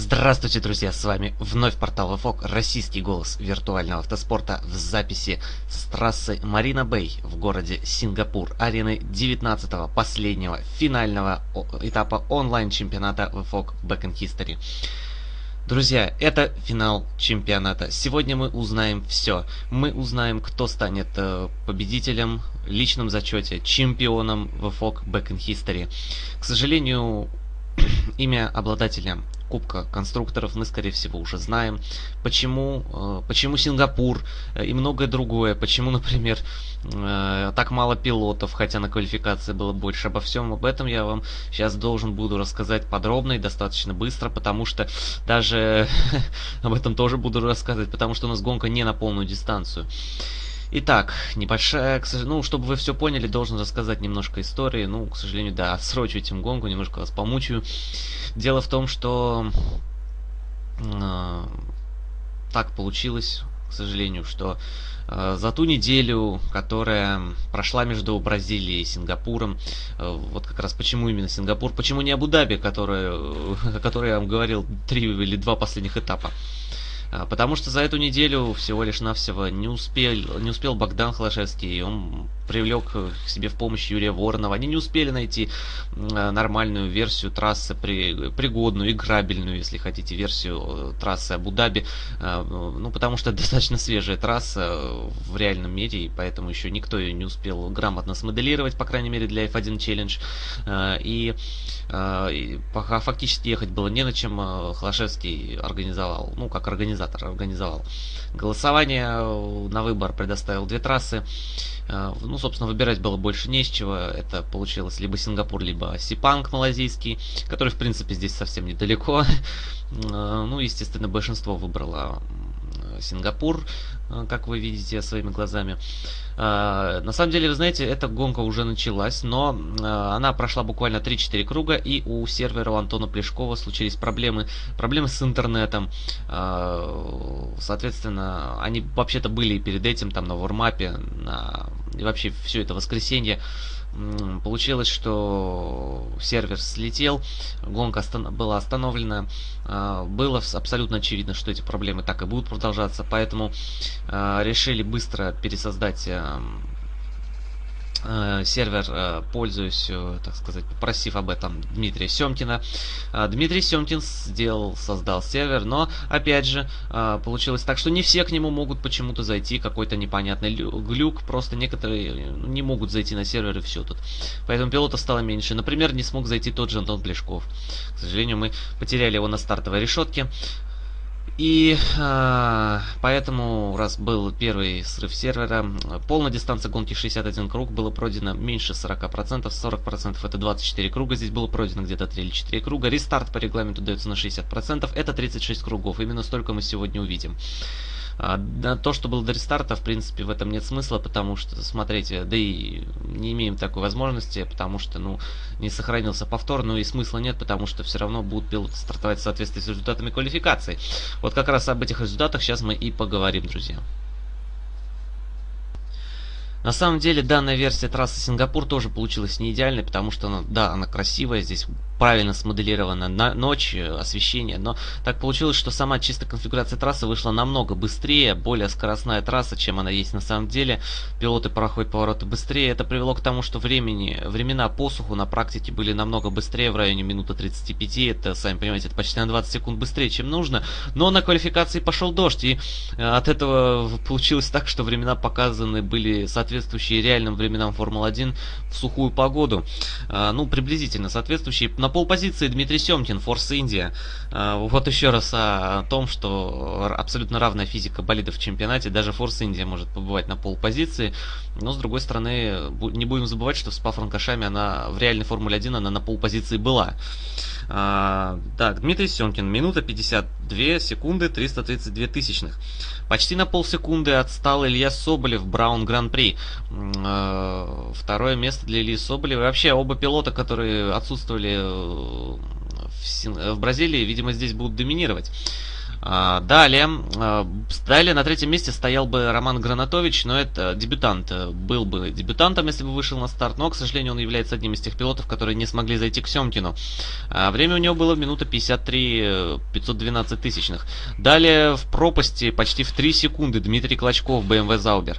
Здравствуйте, друзья, с вами вновь портал ВФОК, российский голос виртуального автоспорта в записи с трассы Марина Бэй в городе Сингапур, арены 19-го, последнего, финального этапа онлайн-чемпионата ВФОК Back in History. Друзья, это финал чемпионата. Сегодня мы узнаем все. Мы узнаем, кто станет э, победителем, личном зачете, чемпионом ВФОК Back in History. К сожалению, имя обладателя Кубка конструкторов мы, скорее всего, уже знаем. Почему, э, почему Сингапур э, и многое другое. Почему, например, э, так мало пилотов, хотя на квалификации было больше. Обо всем об этом я вам сейчас должен буду рассказать подробно и достаточно быстро, потому что даже об этом тоже буду рассказывать, потому что у нас гонка не на полную дистанцию. Итак, небольшая, ну, чтобы вы все поняли, должен рассказать немножко истории. Ну, к сожалению, да, отсрочу этим гонку, немножко вас помучаю. Дело в том, что э, так получилось, к сожалению, что э, за ту неделю, которая прошла между Бразилией и Сингапуром, э, вот как раз почему именно Сингапур, почему не Абу-Даби, который, о которой я вам говорил, три или два последних этапа. А, потому что за эту неделю всего лишь навсего не успел, не успел Богдан Холошевский, он привлек к себе в помощь Юрия Воронова. Они не успели найти а, нормальную версию трассы, при, пригодную, играбельную, если хотите, версию э, трассы Абу-Даби. А, ну, потому что достаточно свежая трасса в реальном мире, и поэтому еще никто ее не успел грамотно смоделировать, по крайней мере, для F1 Challenge. И, и пока фактически ехать было не на чем, Холошевский организовал, ну, как организатор организовал. Голосование э, на выбор предоставил две трассы. Э, ну, собственно, выбирать было больше не с чего. Это получилось либо Сингапур, либо Сипанг малазийский, который, в принципе, здесь совсем недалеко. Э, ну, естественно, большинство выбрало Сингапур, э, как вы видите своими глазами. На самом деле, вы знаете, эта гонка уже началась, но она прошла буквально 3-4 круга, и у сервера у Антона Плешкова случились проблемы, проблемы с интернетом. Соответственно, они вообще-то были перед этим там на вормапе, на... и вообще все это воскресенье получилось, что сервер слетел, гонка была остановлена. А, было абсолютно очевидно, что эти проблемы так и будут продолжаться, поэтому а, решили быстро пересоздать эм, сервер э, пользуюсь, э, так сказать, попросив об этом Дмитрия Семкина. Дмитрий Семкин сделал, создал сервер, но, опять же, получилось так, что не все к нему могут почему-то зайти, какой-то непонятный глюк, просто некоторые не могут зайти на сервер и все тут. Поэтому пилотов стало меньше. Например, не смог зайти тот же Антон Плешков. К сожалению, мы потеряли его на стартовой решетке. И э, поэтому, раз был первый срыв сервера, полная дистанция гонки 61 круг было пройдено меньше 40%, 40% это 24 круга, здесь было пройдено где-то 3 или 4 круга. Рестарт по регламенту дается на 60%, это 36 кругов, именно столько мы сегодня увидим. А, то, что было до рестарта, в принципе, в этом нет смысла, потому что, смотрите, да и не имеем такой возможности, потому что, ну, не сохранился повтор, ну и смысла нет, потому что все равно будут пилоты стартовать в соответствии с результатами квалификации. Вот как раз об этих результатах сейчас мы и поговорим, друзья. На самом деле данная версия трассы Сингапур тоже получилась не идеальной, потому что, она, да, она красивая, здесь правильно смоделирована на ночь, э, освещение, но так получилось, что сама чистая конфигурация трассы вышла намного быстрее, более скоростная трасса, чем она есть на самом деле. Пилоты проходят повороты быстрее, это привело к тому, что времени, времена посуху на практике были намного быстрее, в районе минуты 35, это, сами понимаете, это почти на 20 секунд быстрее, чем нужно, но на квалификации пошел дождь, и э, от этого получилось так, что времена показаны были соответствующие реальным временам Формулы-1 в сухую погоду, а, ну, приблизительно соответствующие, на полпозиции Дмитрий Семкин, Форс Индия. Вот еще раз о том, что абсолютно равная физика болидов в чемпионате. Даже Форс Индия может побывать на полпозиции. Но, с другой стороны, не будем забывать, что в Спа-Франкошами она в реальной Формуле 1 она на полпозиции была. А, так, Дмитрий Семкин, минута 52 секунды 332 тысячных. Почти на полсекунды отстал Илья Соболев, Браун Гран-при. А, второе место для Ильи Соболева. вообще оба пилота, которые отсутствовали э, в, в Бразилии, видимо, здесь будут доминировать. А, далее, а, далее на третьем месте стоял бы Роман Гранатович, но это дебютант, был бы дебютантом, если бы вышел на старт, но, к сожалению, он является одним из тех пилотов, которые не смогли зайти к Семкину. А, время у него было минута 53 512 тысячных. Далее в пропасти почти в 3 секунды Дмитрий Клочков, BMW Заубер.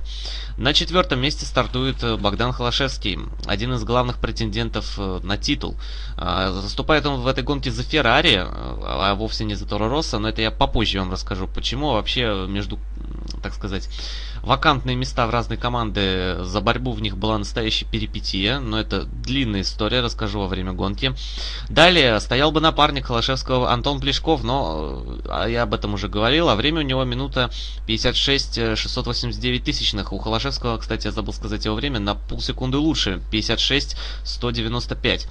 На четвертом месте стартует э, Богдан Холошевский, один из главных претендентов э, на титул. Заступает он в этой гонке за Феррари, э, а вовсе не за Торо Росса, но это я попозже вам расскажу, почему вообще между, так сказать, вакантные места в разные команды, за борьбу в них была настоящая перипетия, но это длинная история, расскажу во время гонки. Далее стоял бы напарник Холошевского Антон Плешков, но а я об этом уже говорил, а время у него минута 56 689 тысячных. У Холошевского, кстати, я забыл сказать его время, на полсекунды лучше, 56 195.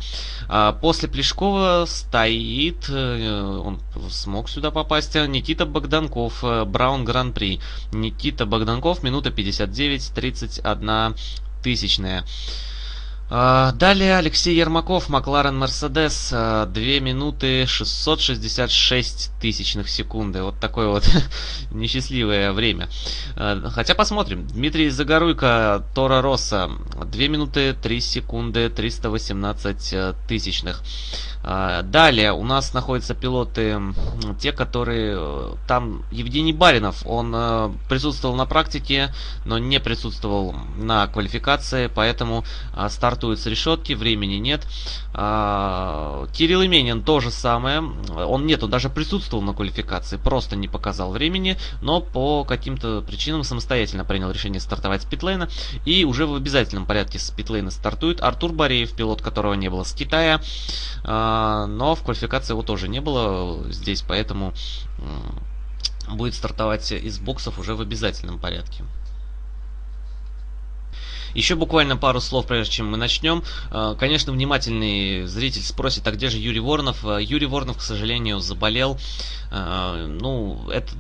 А после Плешкова стоит, э, он смог сюда попасть, Никита Богданков, э, Браун Гран-при. Никита Богданков минута 59, 31 тысячная. А, далее Алексей Ермаков, Макларен Мерседес, 2 минуты 666 тысячных секунды. Вот такое вот несчастливое время. А, хотя посмотрим. Дмитрий Загоруйко, Тора Росса, 2 минуты 3 секунды 318 э, тысячных. А, далее у нас находятся пилоты, те, которые э, там Евгений Баринов, он э, присутствовал на практике, но не присутствовал на квалификации, поэтому стартуют с решетки, времени нет. А, Кирилл Именин то же самое, он нет, он даже присутствовал на квалификации, просто не показал времени, но по каким-то причинам самостоятельно принял решение стартовать с питлейна и уже в обязательном порядке с питлейна стартует Артур Бореев, пилот которого не было с Китая. А, но в квалификации его тоже не было здесь, поэтому будет стартовать из боксов уже в обязательном порядке. Еще буквально пару слов, прежде чем мы начнем. А, конечно, внимательный зритель спросит, а где же Юрий Воронов? А, Юрий Воронов, к сожалению, заболел. Ну, это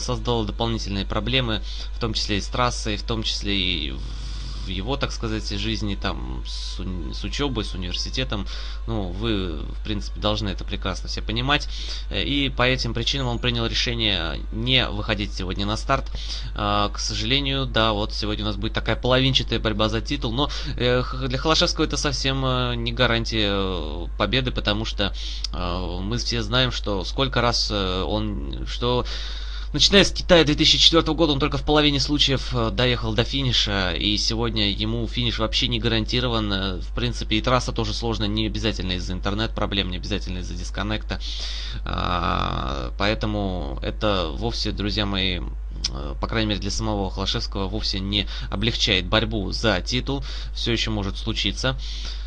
создало дополнительные проблемы, в том числе и с трассой, в том числе и в в его, так сказать, жизни, там, с, с учебой, с университетом, ну, вы, в принципе, должны это прекрасно все понимать. Э, и по этим причинам он принял решение не выходить сегодня на старт. А, к сожалению, да, вот сегодня у нас будет такая половинчатая борьба за титул, но э, для Холошевского это совсем э, не гарантия победы, потому что мы все знаем, что сколько раз он, что Начиная с Китая 2004 года он только в половине случаев э, доехал до финиша, и сегодня ему финиш вообще не гарантирован. Э, в принципе, и трасса тоже сложная, не обязательно из-за интернет-проблем, не обязательно из-за дисконнекта. А, поэтому это вовсе, друзья мои, э, по крайней мере для самого Холошевского, вовсе не облегчает борьбу за титул. Все еще может случиться.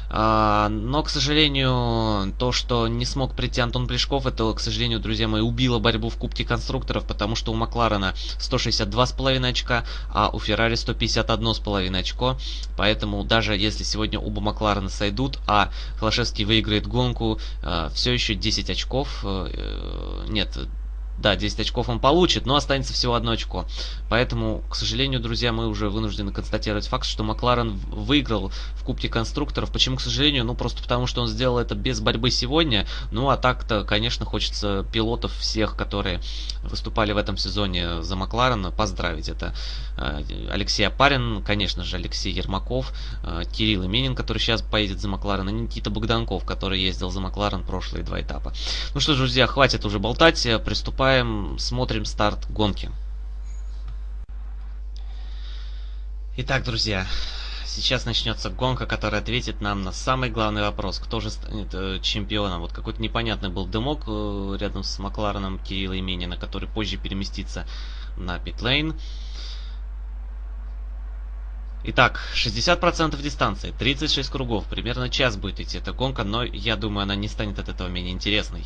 А, но, к сожалению, то, что не смог прийти Антон Плешков, это, к сожалению, друзья мои, убило борьбу в Кубке конструкторов, потому что у Макларена 162,5 очка, а у Феррари 151,5 очко. Поэтому даже если сегодня оба Макларена сойдут, а Холошевский выиграет гонку, все еще 10 очков, э, э, нет, да, 10 очков он получит, но останется всего одно очко. Поэтому, к сожалению, друзья, мы уже вынуждены констатировать факт, что Макларен выиграл в Кубке конструкторов. Почему, к сожалению? Ну, просто потому, что он сделал это без борьбы сегодня. Ну, а так-то, конечно, хочется пилотов всех, которые выступали в этом сезоне за Макларен, поздравить. Это э, Алексей Апарин, конечно же, Алексей Ермаков, э, Кирилл Именин, который сейчас поедет за Макларен, и Никита Богданков, который ездил за Макларен прошлые два этапа. Ну что друзья, хватит уже болтать, приступаем приступаем, смотрим старт гонки. Итак, друзья, сейчас начнется гонка, которая ответит нам на самый главный вопрос. Кто же станет э, чемпионом? Вот какой-то непонятный был дымок э, рядом с Маклареном Кирилла Именина, который позже переместится на питлейн. Итак, 60% дистанции, 36 кругов, примерно час будет идти эта гонка, но я думаю, она не станет от этого менее интересной.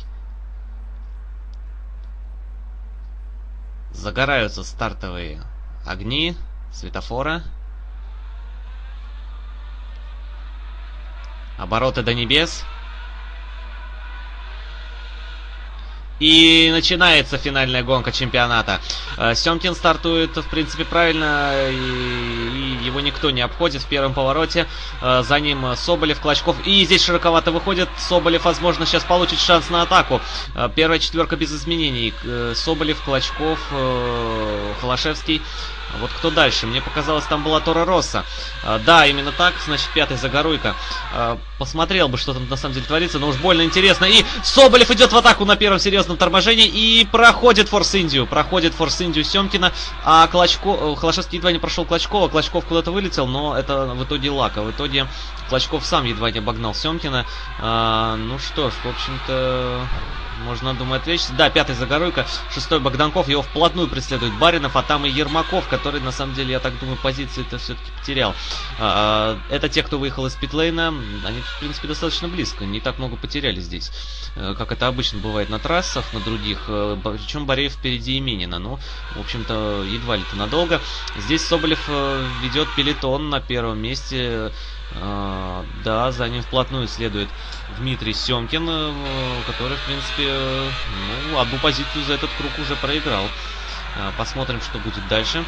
Загораются стартовые огни светофора. Обороты до небес. И начинается финальная гонка чемпионата. Э, Семкин стартует, в принципе, правильно. И, его никто не обходит в первом повороте. Э, за ним Соболев, Клочков. И здесь широковато выходит. Соболев, возможно, сейчас получит шанс на атаку. Э, первая четверка без изменений. Соболев, Клочков, Холошевский. Вот кто дальше? Мне показалось, там была Тора Росса. А, да, именно так, значит, пятый Загоруйка. А, посмотрел бы, что там на самом деле творится, но уж больно интересно. И Соболев идет в атаку на первом серьезном торможении и проходит Форс Индию. Проходит Форс Индию Семкина, а Клочко... Э, Холошевский едва не прошел Клочкова. Клочков куда-то вылетел, но это в итоге лака. В итоге Клочков сам едва не обогнал Семкина. А, ну что ж, в общем-то... Можно, думаю, отвлечься. Да, пятый Загоруйка, шестой Богданков. Его вплотную преследует Баринов, а там и Ермаков, который, на самом деле, я так думаю, позицию-то все-таки потерял. А, а, это те, кто выехал из питлейна. Они, в принципе, достаточно близко. Не так много потеряли здесь. Э, как это обычно бывает на трассах, на других. Э, Причем Бореев впереди Именина. Ну, в общем-то, едва ли-то надолго. Здесь Соболев э, ведет пелетон на первом месте. А, да, за ним вплотную следует Дмитрий Семкин, э, который, в принципе, ну, одну позицию за этот круг уже проиграл. А, посмотрим, что будет дальше.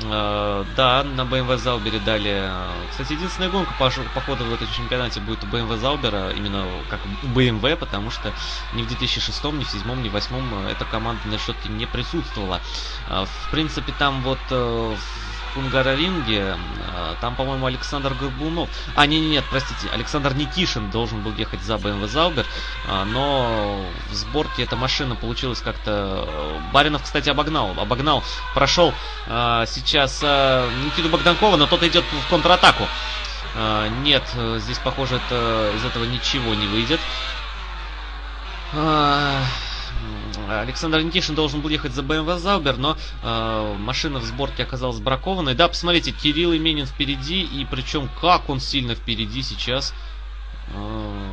Да, на BMW Заубере дали... Кстати, единственная гонка, по, по ходу в этом чемпионате будет у BMW Заубера, именно как у BMW, потому что ни в 2006, ни в 2007, ни в 2008 эта команда на счете не присутствовала. В принципе, там вот э, Кунгараринге. А, там, по-моему, Александр Горбунов. А, не, не, нет, простите, Александр Никишин должен был ехать за BMW Заубер, а, но в сборке эта машина получилась как-то... Э, Баринов, кстати, обогнал, обогнал, прошел сейчас Никиту Богданкова, но тот идет в контратаку. Нет, здесь, похоже, это, из этого ничего не выйдет. Александр Никишин должен был ехать за BMW Заубер, но э, машина в сборке оказалась бракованной. Да, посмотрите, Кирилл Именин впереди, и причем как он сильно впереди сейчас. Э,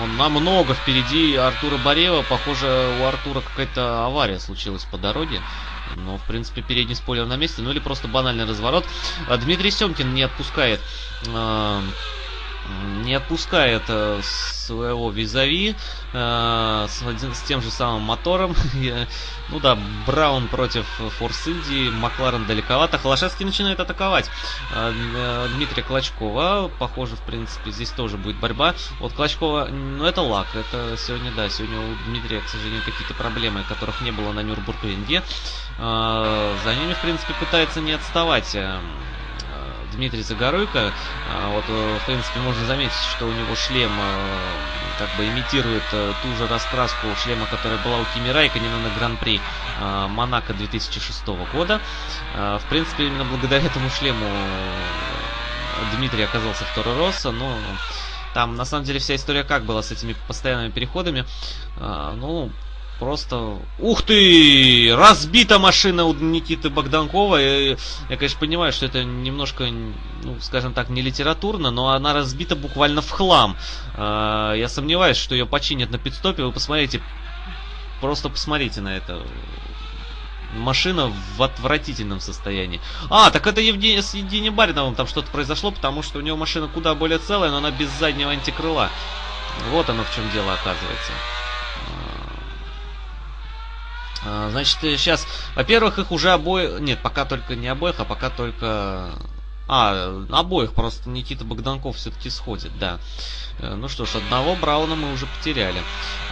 он намного впереди Артура Борева. Похоже, у Артура какая-то авария случилась по дороге. Но, в принципе, передний спойлер на месте. Ну или просто банальный разворот. А Дмитрий Семкин не отпускает... Э, не отпускает э, своего визави э, с, с тем же самым мотором. ну да, Браун против Форс Инди, Макларен далековато. Холошевский начинает атаковать э, э, Дмитрия Клочкова. Похоже, в принципе, здесь тоже будет борьба. Вот Клочкова, ну это лак. Это сегодня, да, сегодня у Дмитрия, к сожалению, какие-то проблемы, которых не было на Нюрбургринге. Э, за ними, в принципе, пытается не отставать э, Дмитрий Загоруйко. А, вот, э, в принципе, можно заметить, что у него шлем э, как бы имитирует э, ту же раскраску шлема, которая была у Кими Райконена на Гран-при Монако 2006 года. В принципе, именно благодаря этому шлему Дмитрий оказался в Торо Росса, но там на самом деле вся история как была с этими постоянными переходами. Ну, Просто... Ух ты! Разбита машина у Никиты Богданкова. Я, я, конечно, понимаю, что это немножко, ну, скажем так, не литературно, но она разбита буквально в хлам. А, я сомневаюсь, что ее починят на пидстопе. Вы посмотрите, просто посмотрите на это. Машина в отвратительном состоянии. А, так это Евгений, с Евгением Бариновым там что-то произошло, потому что у него машина куда более целая, но она без заднего антикрыла. Вот оно в чем дело оказывается. А, значит, сейчас, во-первых, их уже обоих... Нет, пока только не обоих, а пока только... А, обоих просто Никита Богданков все-таки сходит, да. Э, ну что ж, одного Брауна мы уже потеряли.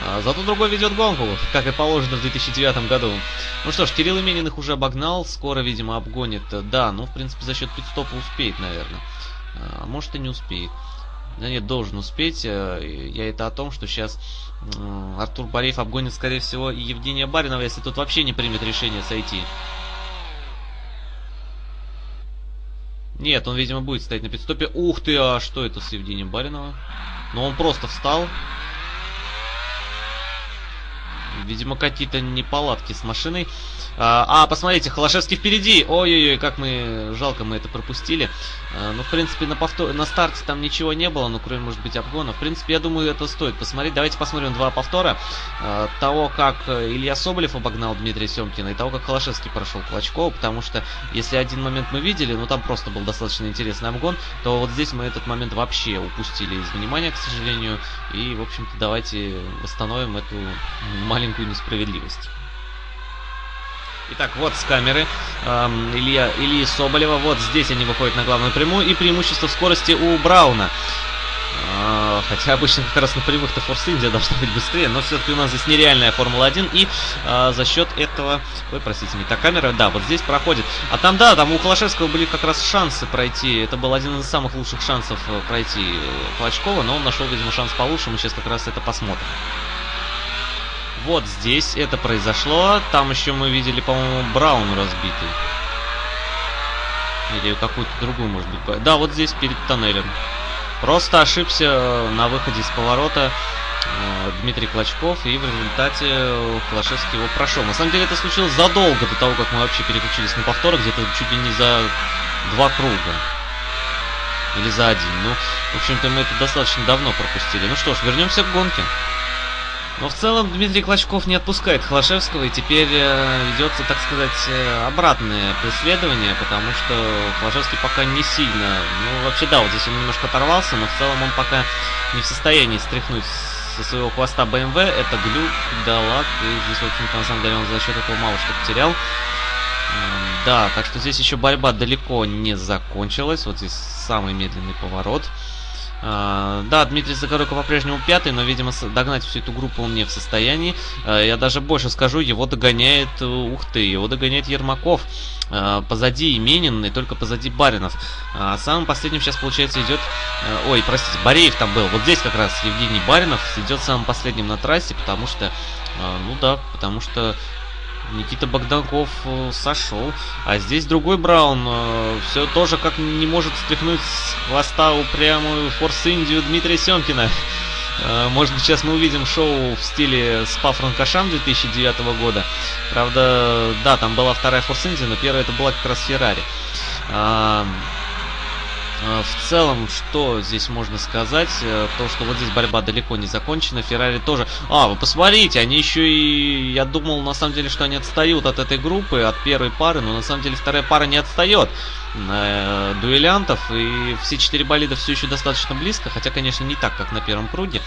А, зато другой ведет гонку, как и положено в 2009 году. Ну что ж, Кирилл Именин их уже обогнал, скоро, видимо, обгонит. Да, ну, в принципе, за счет пидстопа успеет, наверное. А может и не успеет. Да нет, должен успеть. Э, я это о том, что сейчас Артур Бореев обгонит, скорее всего, и Евгения Баринова, если тут вообще не примет решение сойти. Нет, он, видимо, будет стоять на пидстопе. Ух ты, а что это с Евгением Бариновым? Ну, он просто встал. Видимо, какие-то неполадки с машиной. А, а, посмотрите, Холошевский впереди. Ой-ой-ой, как мы... Жалко, мы это пропустили. А, ну, в принципе, на, повтор... на старте там ничего не было, ну, кроме, может быть, обгона. В принципе, я думаю, это стоит посмотреть. Давайте посмотрим два повтора. А, того, как Илья Соболев обогнал Дмитрия Семкина, и того, как Холошевский прошел Клочкова, потому что, если один момент мы видели, ну, там просто был достаточно интересный обгон, то вот здесь мы этот момент вообще упустили из внимания, к сожалению. И, в общем-то, давайте восстановим эту маленькую несправедливость. Итак, вот с камеры эм, Илья, Ильи Соболева. Вот здесь они выходят на главную прямую. И преимущество в скорости у Брауна. А, хотя обычно как раз на прямых-то Форс Индия должна быть быстрее, но все-таки у нас здесь нереальная Формула-1, и а, за счет этого... Ой, простите, не та камера, да, вот здесь проходит. А там, да, там у Холошевского были как раз шансы пройти, это был один из самых лучших шансов э, пройти э, Клочкова, но он нашел, видимо, шанс получше, мы сейчас как раз это посмотрим. Вот здесь это произошло, там еще мы видели, по-моему, Браун разбитый. Или какую-то другую, может быть. Да, вот здесь перед тоннелем. Просто ошибся э, на выходе из поворота э, Дмитрий Клочков, и в результате Холошевский его прошел. На самом деле это случилось задолго до того, как мы вообще переключились на повторы, где-то чуть ли не за два круга. Или за один. Ну, в общем-то, мы это достаточно давно пропустили. Ну что ж, вернемся к гонке. Но в целом Дмитрий Клочков не отпускает Холошевского, и теперь э, ведется, так сказать, э, обратное преследование, потому что Холошевский пока не сильно... Ну, вообще, да, вот здесь он немножко оторвался, но в целом он пока не в состоянии стряхнуть со своего хвоста BMW. Это глюк, да, лак, и здесь, в общем-то, на самом деле он за счет этого мало что потерял. Да, так что здесь еще борьба далеко не закончилась. Вот здесь самый медленный поворот. Да, Дмитрий Загоройко по-прежнему пятый, но, видимо, догнать всю эту группу он не в состоянии. А, я даже больше скажу, его догоняет, ух ты, его догоняет Ермаков. А, позади Именин и только позади Баринов. А самым последним сейчас, получается, идет... Э, ой, простите, Бореев там был. Вот здесь как раз Евгений Баринов идет самым последним на трассе, потому что... Ну да, потому что Никита Богданков э, сошел. А здесь другой Браун. Э, все тоже как не может стряхнуть с хвоста упрямую Форс Индию Дмитрия Семкина. Э, может быть, сейчас мы увидим шоу в стиле Спа Франкошам 2009 года. Правда, да, там была вторая Форс Индия, но первая это была как раз Феррари. Э, в целом, что здесь можно сказать? Э, то, что вот здесь борьба далеко не закончена. Феррари тоже... А, вы посмотрите, они еще и... Я думал, на самом деле, что они отстают от этой группы, от первой пары, но на самом деле вторая пара не отстает э, дуэлянтов, и все четыре болида все еще достаточно близко, хотя, конечно, не так, как на первом круге.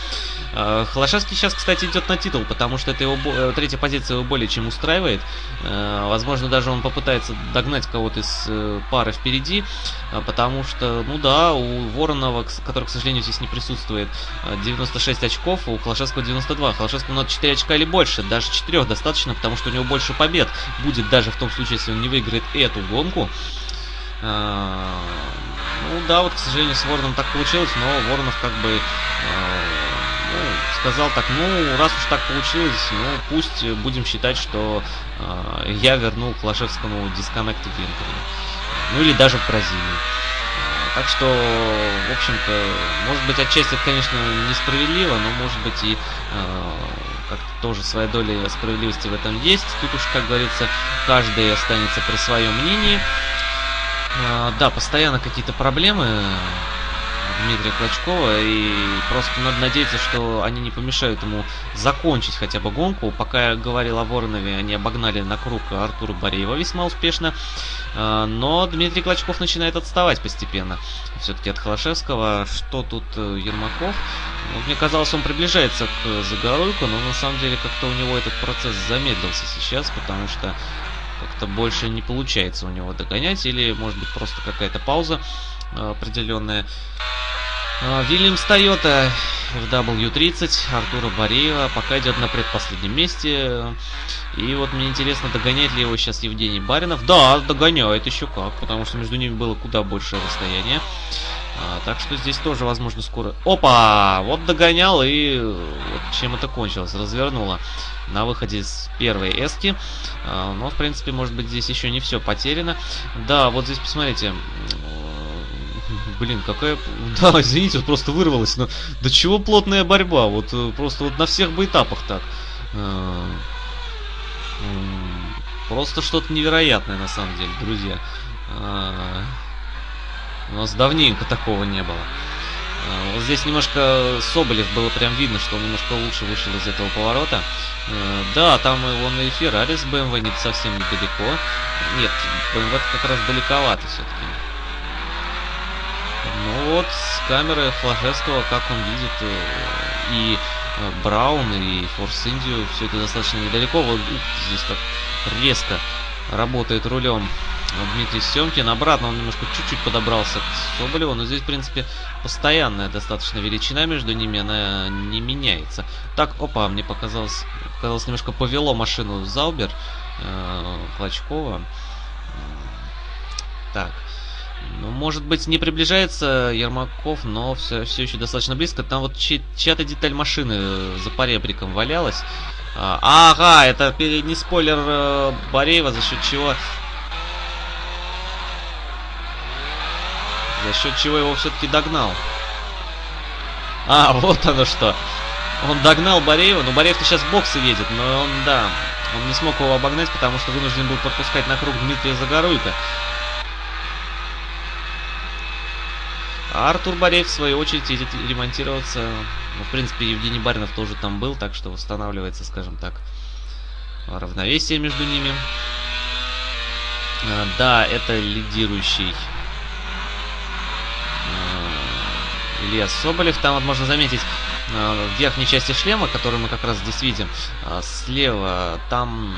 Э, Холошевский сейчас, кстати, идет на титул, потому что это его э, третья позиция его более чем устраивает. Э, возможно, даже он попытается догнать кого-то из э, пары впереди, э, потому что, ну да, у Воронова, который, к сожалению, здесь не присутствует, 96 э, очков, у Холошевского 92. Холошевскому надо 4 очка или больше, даже 4 достаточно, потому что у него больше побед будет даже в том случае, если он не выиграет эту гонку. А, ну да, вот, к сожалению, с Вороном так получилось, но Воронов как бы а, ну, сказал так, ну, раз уж так получилось, ну, пусть будем считать, что э, я вернул Клашевскому дисконнект в Венгрии. Ну, или даже в Бразилии. Так что, в общем-то, может быть, отчасти это, конечно, несправедливо, но, может быть, и как-то тоже своя доля справедливости в этом есть. Тут уж, как говорится, каждый останется при своем мнении. А, да, постоянно какие-то проблемы Дмитрия Клочкова, и просто надо надеяться, что они не помешают ему закончить хотя бы гонку. Пока я говорил о Воронове, они обогнали на круг Артура Бореева весьма успешно, а, но Дмитрий Клочков начинает отставать постепенно. Все-таки от Холошевского, что тут э, Ермаков? Ну, мне казалось, он приближается к Загоруйку, но на самом деле как-то у него этот процесс замедлился сейчас, потому что как-то больше не получается у него догонять, или может быть просто какая-то пауза э, определенная. Э, Вильямс Тойота в W30, Артура Бореева пока идет на предпоследнем месте. И вот мне интересно, догоняет ли его сейчас Евгений Баринов. Да, догоняет еще как, потому что между ними было куда большее расстояние. А, так что здесь тоже, возможно, скоро... Опа! Вот догонял и вот чем это кончилось. Развернуло на выходе с первой эски. А, но, в принципе, может быть, здесь еще не все потеряно. Да, вот здесь, посмотрите. Блин, какая... Да, извините, вот просто вырвалось. Но до чего плотная борьба? Вот э, просто вот на всех бы этапах так. А, просто что-то невероятное, на самом деле, друзья. У нас давненько такого не было. А, вот здесь немножко Соболев было прям видно, что он немножко лучше вышел из этого поворота. А, да, там он и Феррари с BMW не совсем недалеко. Нет, BMW как раз далековато все-таки. Ну вот, с камеры Флажевского, как он видит, э, и э, Браун, и Форс Индию, все это достаточно недалеко. Вот здесь так резко работает рулем Дмитрий Семкин. Обратно он немножко чуть-чуть подобрался к Соболеву, но здесь, в принципе, постоянная достаточно величина между ними, она не меняется. Так, опа, мне показалось, показалось немножко повело машину Заубер э, Клочкова. Так, ну, может быть, не приближается Ермаков, но все, все еще достаточно близко. Там вот чья-то деталь машины за поребриком валялась. А, ага, это передний спойлер э, Бореева, за счет чего... За счет чего его все-таки догнал. А, вот оно что. Он догнал Бореева, но Бореев-то сейчас боксы едет, но он, да, он не смог его обогнать, потому что вынужден был подпускать на круг Дмитрия Загоруйка. А Артур Бореев, в свою очередь, едет ремонтироваться. Ну, в принципе, Евгений Баринов тоже там был, так что восстанавливается, скажем так, равновесие между ними. А, да, это лидирующий а, Илья Соболев. Там вот можно заметить а, в верхней части шлема, который мы как раз здесь видим, слева, там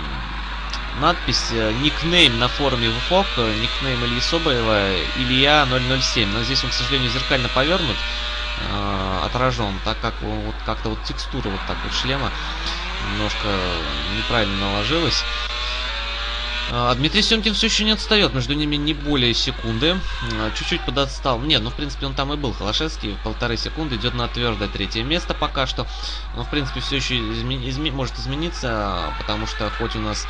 надпись э, никнейм на форуме ВФОК, э, никнейм Ильи Соболева, Илья 007. Но здесь он, к сожалению, зеркально повернут, э, отражен, так как вот как-то вот текстура вот так вот шлема немножко неправильно наложилась. А Дмитрий Семкин все еще не отстает, между ними не более секунды. Чуть-чуть подотстал. Нет, ну в принципе он там и был. Холошевский полторы секунды идет на твердое третье место пока что. Но в принципе все еще изме изме может измениться, потому что хоть у нас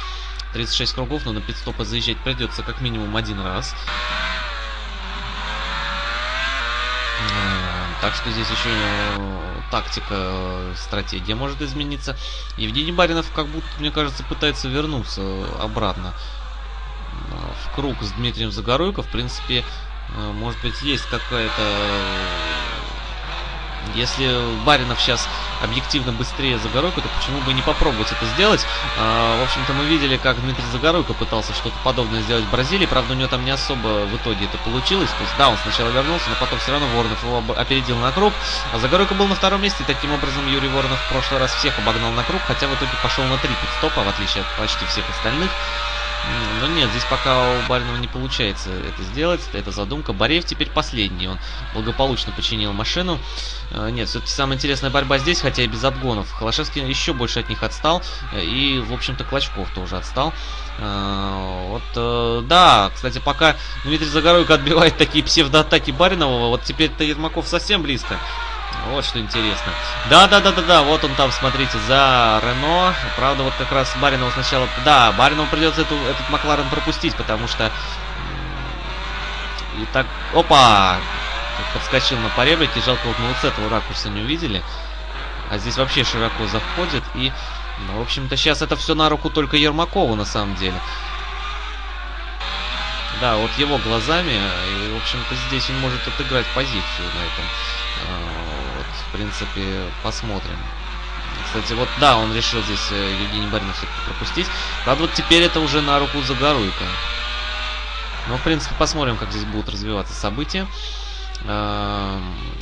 36 кругов, но на пидстопы заезжать придется как минимум один раз. Э, так что здесь еще э, тактика, э, стратегия может измениться. Евгений Баринов, как будто, мне кажется, пытается вернуться обратно в круг с Дмитрием Загоруйко. В принципе, может быть, есть какая-то если Баринов сейчас объективно быстрее Загоройко, то почему бы не попробовать это сделать? А, в общем-то, мы видели, как Дмитрий Загоройко пытался что-то подобное сделать в Бразилии. Правда, у него там не особо в итоге это получилось. То есть, да, он сначала вернулся, но потом все равно Воронов его опередил на круг. А Загоройко был на втором месте, и таким образом Юрий Воронов в прошлый раз всех обогнал на круг, хотя в итоге пошел на три пидстопа, в отличие от почти всех остальных. Но нет, здесь пока у Баринова не получается это сделать. Это задумка. Бореев теперь последний. Он благополучно починил машину. Э, нет, все-таки самая интересная борьба здесь, хотя и без обгонов. Холошевский еще больше от них отстал. Э, и, в общем-то, Клочков тоже отстал. Э, вот, да, кстати, пока Дмитрий Загоройко отбивает такие псевдоатаки Баринова, вот теперь-то Ермаков совсем близко. Вот что интересно. Да-да-да-да-да, вот он там, смотрите, за Рено. Правда, вот как раз Баринову сначала... Да, Баринову придется эту, этот Макларен пропустить, потому что... И так... Опа! Подскочил на поребрике. Жалко, вот мы вот с этого ракурса не увидели. А здесь вообще широко заходит. И, ну, в общем-то, сейчас это все на руку только Ермакову, на самом деле. Да, вот его глазами. И, в общем-то, здесь он может отыграть позицию на этом а, в принципе, посмотрим. Кстати, вот да, он решил здесь э, Евгений Баринов все-таки пропустить. Правда, вот теперь это уже на руку Загоруйка. Но, в принципе, посмотрим, как здесь будут развиваться события.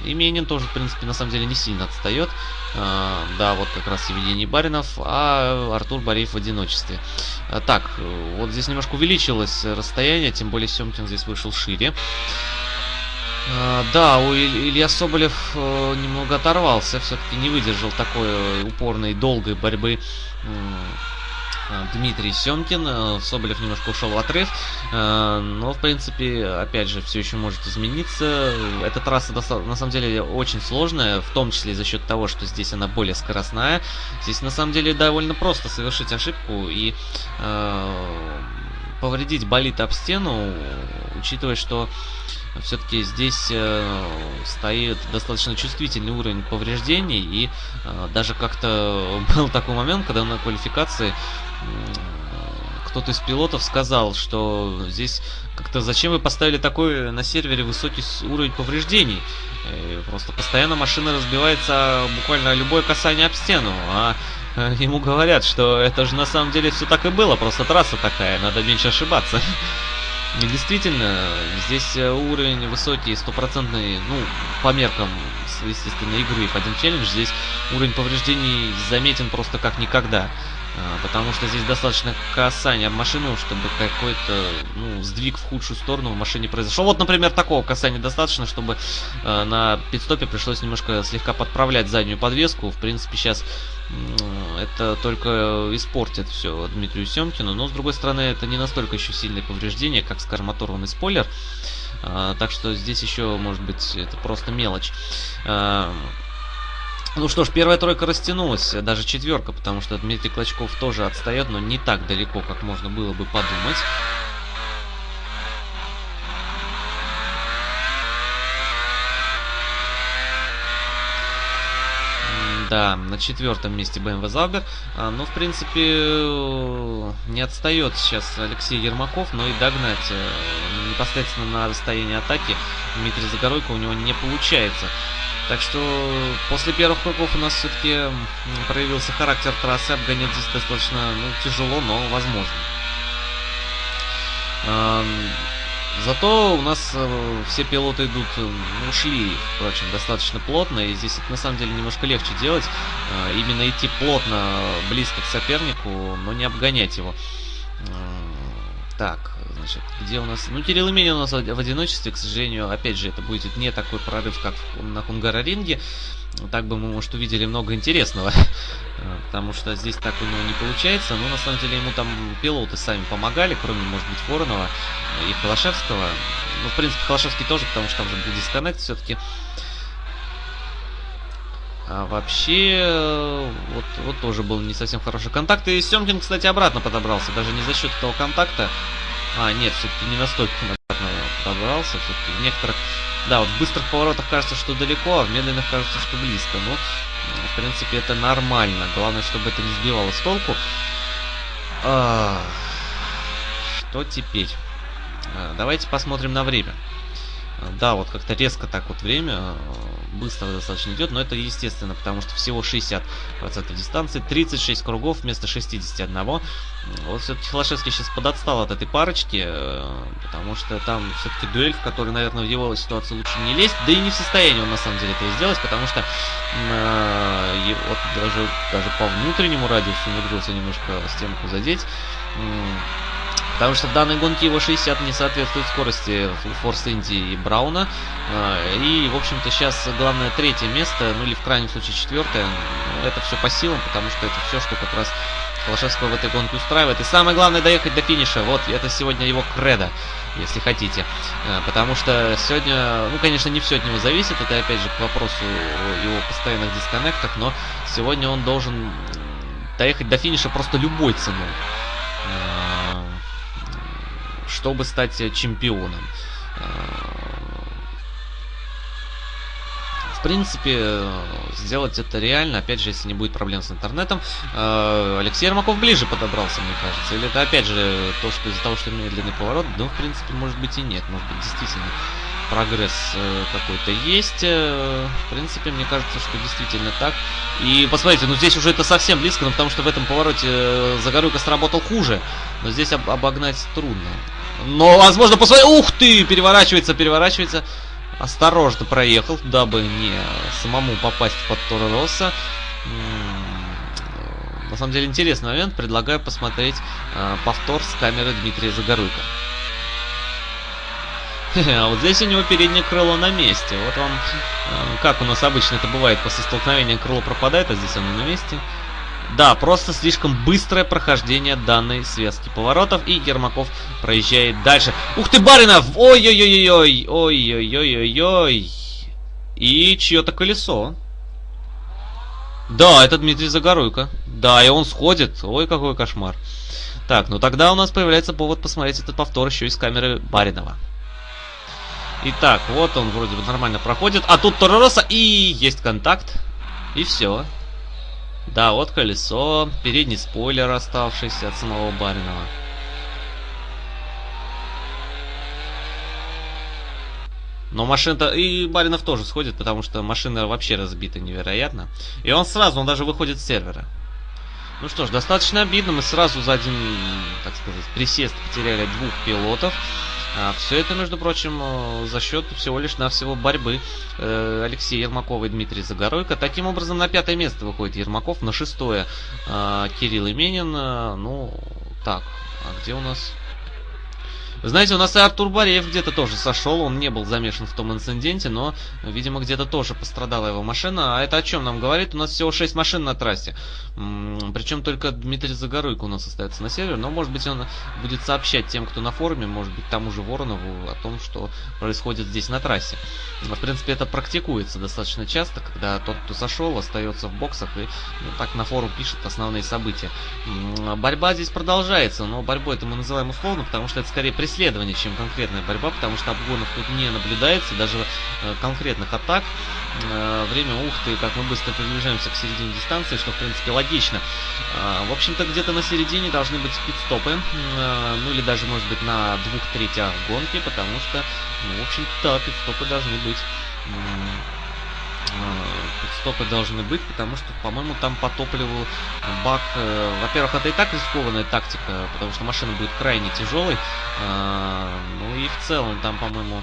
Именин тоже, в принципе, на самом деле не сильно отстает. Да, вот как раз Евгений Баринов, а Артур Бореев в одиночестве. Так, вот здесь немножко увеличилось расстояние, тем более Семкин здесь вышел шире. А, да, у Илья Соболев э, немного оторвался, все-таки не выдержал такой упорной, долгой борьбы э, Дмитрий Семкин. Э, Соболев немножко ушел в отрыв, но, в принципе, опять же, все еще может измениться. Эта трасса, на самом деле, очень сложная, в том числе за счет того, что здесь она более скоростная. Здесь, на самом деле, довольно просто совершить ошибку и повредить болит об стену, учитывая, что все-таки здесь э, стоит достаточно чувствительный уровень повреждений, и э, даже как-то был такой момент, когда на квалификации э, кто-то из пилотов сказал, что здесь как-то зачем вы поставили такой на сервере высокий уровень повреждений? И просто постоянно машина разбивается буквально любое касание об стену, а э, ему говорят, что это же на самом деле все так и было, просто трасса такая, надо меньше ошибаться. И действительно, здесь э, уровень высокий, стопроцентный, ну, по меркам естественно, игры F1 Challenge. Здесь уровень повреждений заметен просто как никогда. А, потому что здесь достаточно касания об машину, чтобы какой-то ну, сдвиг в худшую сторону в машине произошел. Вот, например, такого касания достаточно, чтобы э, на пидстопе пришлось немножко слегка подправлять заднюю подвеску. В принципе, сейчас это только испортит все Дмитрию Семкину. Но, с другой стороны, это не настолько еще сильное повреждение, как, скажем, оторванный спойлер. Э, так что здесь еще, может быть, это просто мелочь. Э, ну что ж, первая тройка растянулась, даже четверка, потому что Дмитрий Клочков тоже отстает, но не так далеко, как можно было бы подумать. Да, на четвертом месте BMW Заубер. А, ну, в принципе, не отстает сейчас Алексей Ермаков, но и догнать э, непосредственно на расстоянии атаки Дмитрий Загоройко у него не получается. Так что после первых кругов у нас все-таки проявился характер трассы. Обгонять здесь достаточно ну, тяжело, но возможно. Зато у нас э, все пилоты идут, ну, ушли, впрочем, достаточно плотно, и здесь это на самом деле немножко легче делать. Э, именно идти плотно, близко к сопернику, но не обгонять его. Так, значит, где у нас... Ну, Кирилл Именин у нас в одиночестве, к сожалению, опять же, это будет не такой прорыв, как на Хунгароринге. Так бы мы, может, увидели много интересного, потому что здесь так у него не получается. Но, на самом деле, ему там пилоты сами помогали, кроме, может быть, Воронова и Холошевского. Ну, в принципе, Холошевский тоже, потому что там же был дисконнект все-таки. А вообще, вот, вот тоже был не совсем хороший контакт. И Семкин, кстати, обратно подобрался. Даже не за счет этого контакта. А, нет, все-таки не настолько обратно подобрался. Все-таки в некоторых... Да, вот в быстрых поворотах кажется, что далеко, а в медленных кажется, что близко. Ну, в принципе, это нормально. Главное, чтобы это не сбивало с толку. А, что теперь? А, давайте посмотрим на время. Да, вот как-то резко так вот время э, быстро достаточно идет, но это естественно, потому что всего 60% дистанции, 36 кругов вместо 61. Вот все-таки Холошевский сейчас подотстал от этой парочки, э, потому что там все-таки дуэль, в которой, наверное, в его ситуации лучше не лезть, да и не в состоянии он на самом деле это сделать, потому что э, вот даже, даже по внутреннему радиусу умудрился немножко стенку задеть. Потому что в данной гонке его 60 не соответствует скорости Форс Инди и Брауна. А, и, в общем-то, сейчас главное третье место, ну или в крайнем случае четвертое. Это все по силам, потому что это все, что как раз Холошевского в этой гонке устраивает. И самое главное доехать до финиша. Вот, это сегодня его кредо, если хотите. А, потому что сегодня, ну, конечно, не все от него зависит. Это, опять же, к вопросу о его постоянных дисконнектах. Но сегодня он должен доехать до финиша просто любой ценой. Чтобы стать э, чемпионом. Э, в принципе, сделать это реально, опять же, если не будет проблем с интернетом. Э, Алексей Ермаков ближе подобрался, мне кажется. Или это, опять же, то, что из-за того, что медленный поворот, ну, в принципе, может быть и нет. Может быть, действительно прогресс какой-то есть. В принципе, мне кажется, что действительно так. И посмотрите, ну здесь уже это совсем близко, ну, потому что в этом повороте Загорюка сработал хуже. Но здесь об обогнать трудно. Но, возможно, после... Ух ты! Переворачивается, переворачивается. Осторожно проехал, дабы не самому попасть под Торо Росса. На самом деле интересный момент. Предлагаю посмотреть э, повтор с камеры Дмитрия Загоруйка. Вот здесь у него переднее крыло на месте. Вот вам, э, как у нас обычно это бывает, после столкновения крыло пропадает, а здесь оно на месте. Да, просто слишком быстрое прохождение данной связки поворотов, и Ермаков проезжает дальше. Ух ты, Баринов! Ой-ой-ой-ой! Ой-ой-ой-ой-ой! И чье-то колесо. Да, это Дмитрий Загоруйко. Да, и он сходит. Ой, какой кошмар. Так, ну тогда у нас появляется повод посмотреть этот повтор еще из камеры Баринова. Итак, вот он вроде бы нормально проходит. А тут Торороса и есть контакт. И все. Да, вот колесо, передний спойлер оставшийся от самого Баринова. Но машина-то... И Баринов тоже сходит, потому что машина вообще разбита невероятно. И он сразу, он даже выходит с сервера. Ну что ж, достаточно обидно. Мы сразу за один, так сказать, присест потеряли двух пилотов. А все это, между прочим, э, за счет всего лишь навсего борьбы э, Алексея Ермакова и Дмитрия Загоройко. Таким образом, на пятое место выходит Ермаков, на шестое э, Кирилл Именин. Ну, так, а где у нас знаете, у нас и Артур Бареев где-то тоже сошел, он не был замешан в том инциденте, но, видимо, где-то тоже пострадала его машина. А это о чем нам говорит? У нас всего 6 машин на трассе. Причем только Дмитрий Загоруйко у нас остается на сервере, но, может быть, он будет сообщать тем, кто на форуме, может быть, тому же Воронову, о том, что происходит здесь на трассе. В принципе, это практикуется достаточно часто, когда тот, кто сошел, остается в боксах и ну, так на форум пишет основные события. Борьба здесь продолжается, но борьбой это мы называем условно, потому что это скорее преследование, чем конкретная борьба, потому что обгонов тут не наблюдается, даже э, конкретных атак. Э, время ухты, как мы быстро приближаемся к середине дистанции, что в принципе логично. Э, в общем-то, где-то на середине должны быть пидстопы, ну или даже, может быть, на двух третях гонки, потому что, ну, в общем-то, пидстопы должны быть стопы должны быть, потому что, по-моему, там по топливу бак... Э, во-первых, это и так рискованная тактика, потому что машина будет крайне тяжелой. Э, ну и в целом там, по-моему,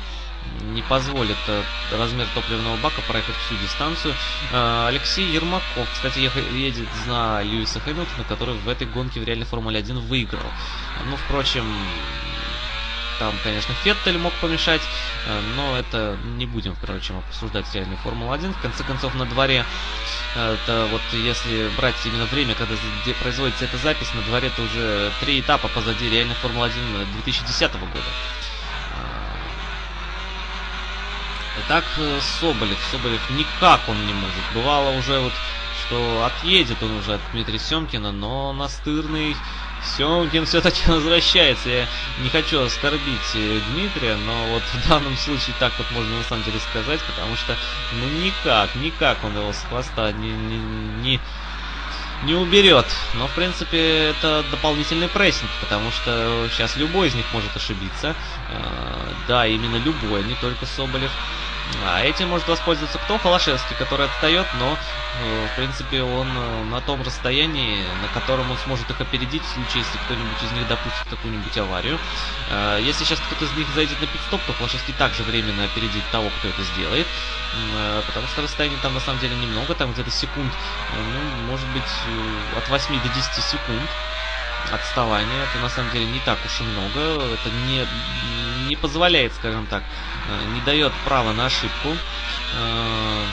не позволит э, размер топливного бака проехать всю дистанцию. Алексей Ермаков, кстати, едет на Льюиса Хэмилтона, который в этой гонке в реальной Формуле 1 выиграл. Ну, впрочем, там, конечно, Феттель мог помешать, э, но это не будем, впрочем, обсуждать реальную Формулу-1. В конце концов, на дворе, э, это вот если брать именно время, когда производится эта запись, на дворе это уже три этапа позади реальной Формулы-1 2010 года. А, итак, Соболев. Соболев никак он не может. Бывало уже вот, что отъедет он уже от Дмитрия Семкина, но настырный Семкин все-таки возвращается. Я не хочу оскорбить э, Дмитрия, но вот в данном случае так вот можно на самом деле сказать, потому что ну никак, никак он его с хвоста не, не, не, не уберет. Но в принципе это дополнительный прессинг, потому что сейчас любой из них может ошибиться. Э, да, именно любой, не только Соболев. А этим может воспользоваться кто? Холошевский, который отстает, но, э, в принципе, он э, на том расстоянии, на котором он сможет их опередить в случае, если кто-нибудь из них допустит какую-нибудь аварию. Э, если сейчас кто-то из них зайдет на пидстоп, то Холошевский также временно опередит того, кто это сделает. Потому что расстояние там на самом деле немного, там где-то секунд, ну, может быть, от 8 до 10 секунд отставания. Это на самом деле не так уж и много. Это не, не позволяет, скажем так, э, не дает права на ошибку. Э,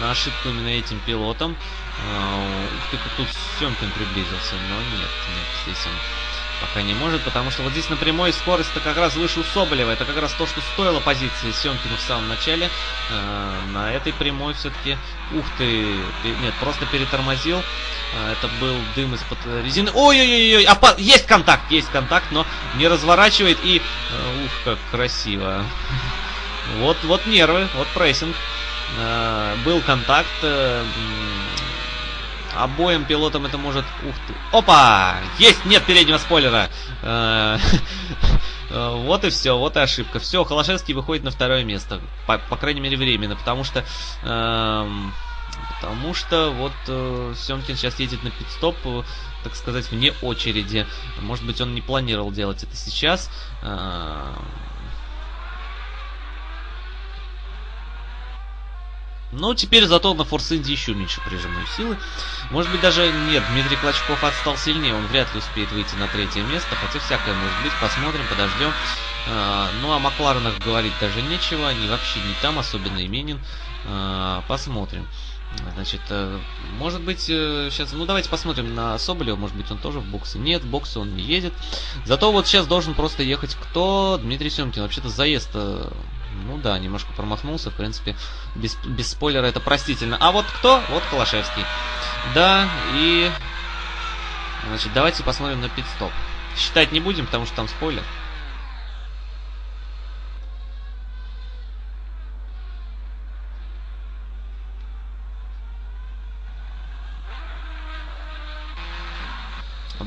на ошибку именно этим пилотом. Э, ух ты, как тут Семкин приблизился. Но нет, нет, здесь он пока не может, потому что вот здесь на прямой скорость-то как раз выше у Соболева. Это как раз то, что стоило позиции Семкину в самом начале. Э, на этой прямой все-таки, ух ты, нет, просто перетормозил. Э, это был дым из-под резины. Ой-ой-ой, опа есть контакт, есть контакт, но не разворачивает и, э, ух, как красиво. Вот, вот нервы, вот прессинг. Э, был контакт. Э, Обоим пилотам это может... Ух ты. Опа! Есть! Нет переднего спойлера! Э, вот и все, вот и ошибка. Все, Холошевский выходит на второе место. По, по крайней мере, временно. Потому что... Эм, потому что вот э, Семкин сейчас едет на пидстоп, э, так сказать, вне очереди. Может быть, он не планировал делать это сейчас. Э, Но теперь зато на Форс Инди еще меньше прижимной силы. Может быть даже нет, Дмитрий Клочков отстал сильнее, он вряд ли успеет выйти на третье место, хотя всякое может быть, посмотрим, подождем. А, ну о Макларенах говорить даже нечего, они вообще не там, особенно Именин. А, посмотрим. Значит, э, может быть, сейчас, э, ну давайте посмотрим на Соболева, может быть, он тоже в боксе. Нет, в боксе он не едет. Зато вот сейчас должен просто ехать кто? Дмитрий Семкин. Вообще-то заезд э, ну да, немножко промахнулся, в принципе, без, без спойлера это простительно. А вот кто? Вот Калашевский. Да, и... Значит, давайте посмотрим на пит-стоп. Считать не будем, потому что там спойлер.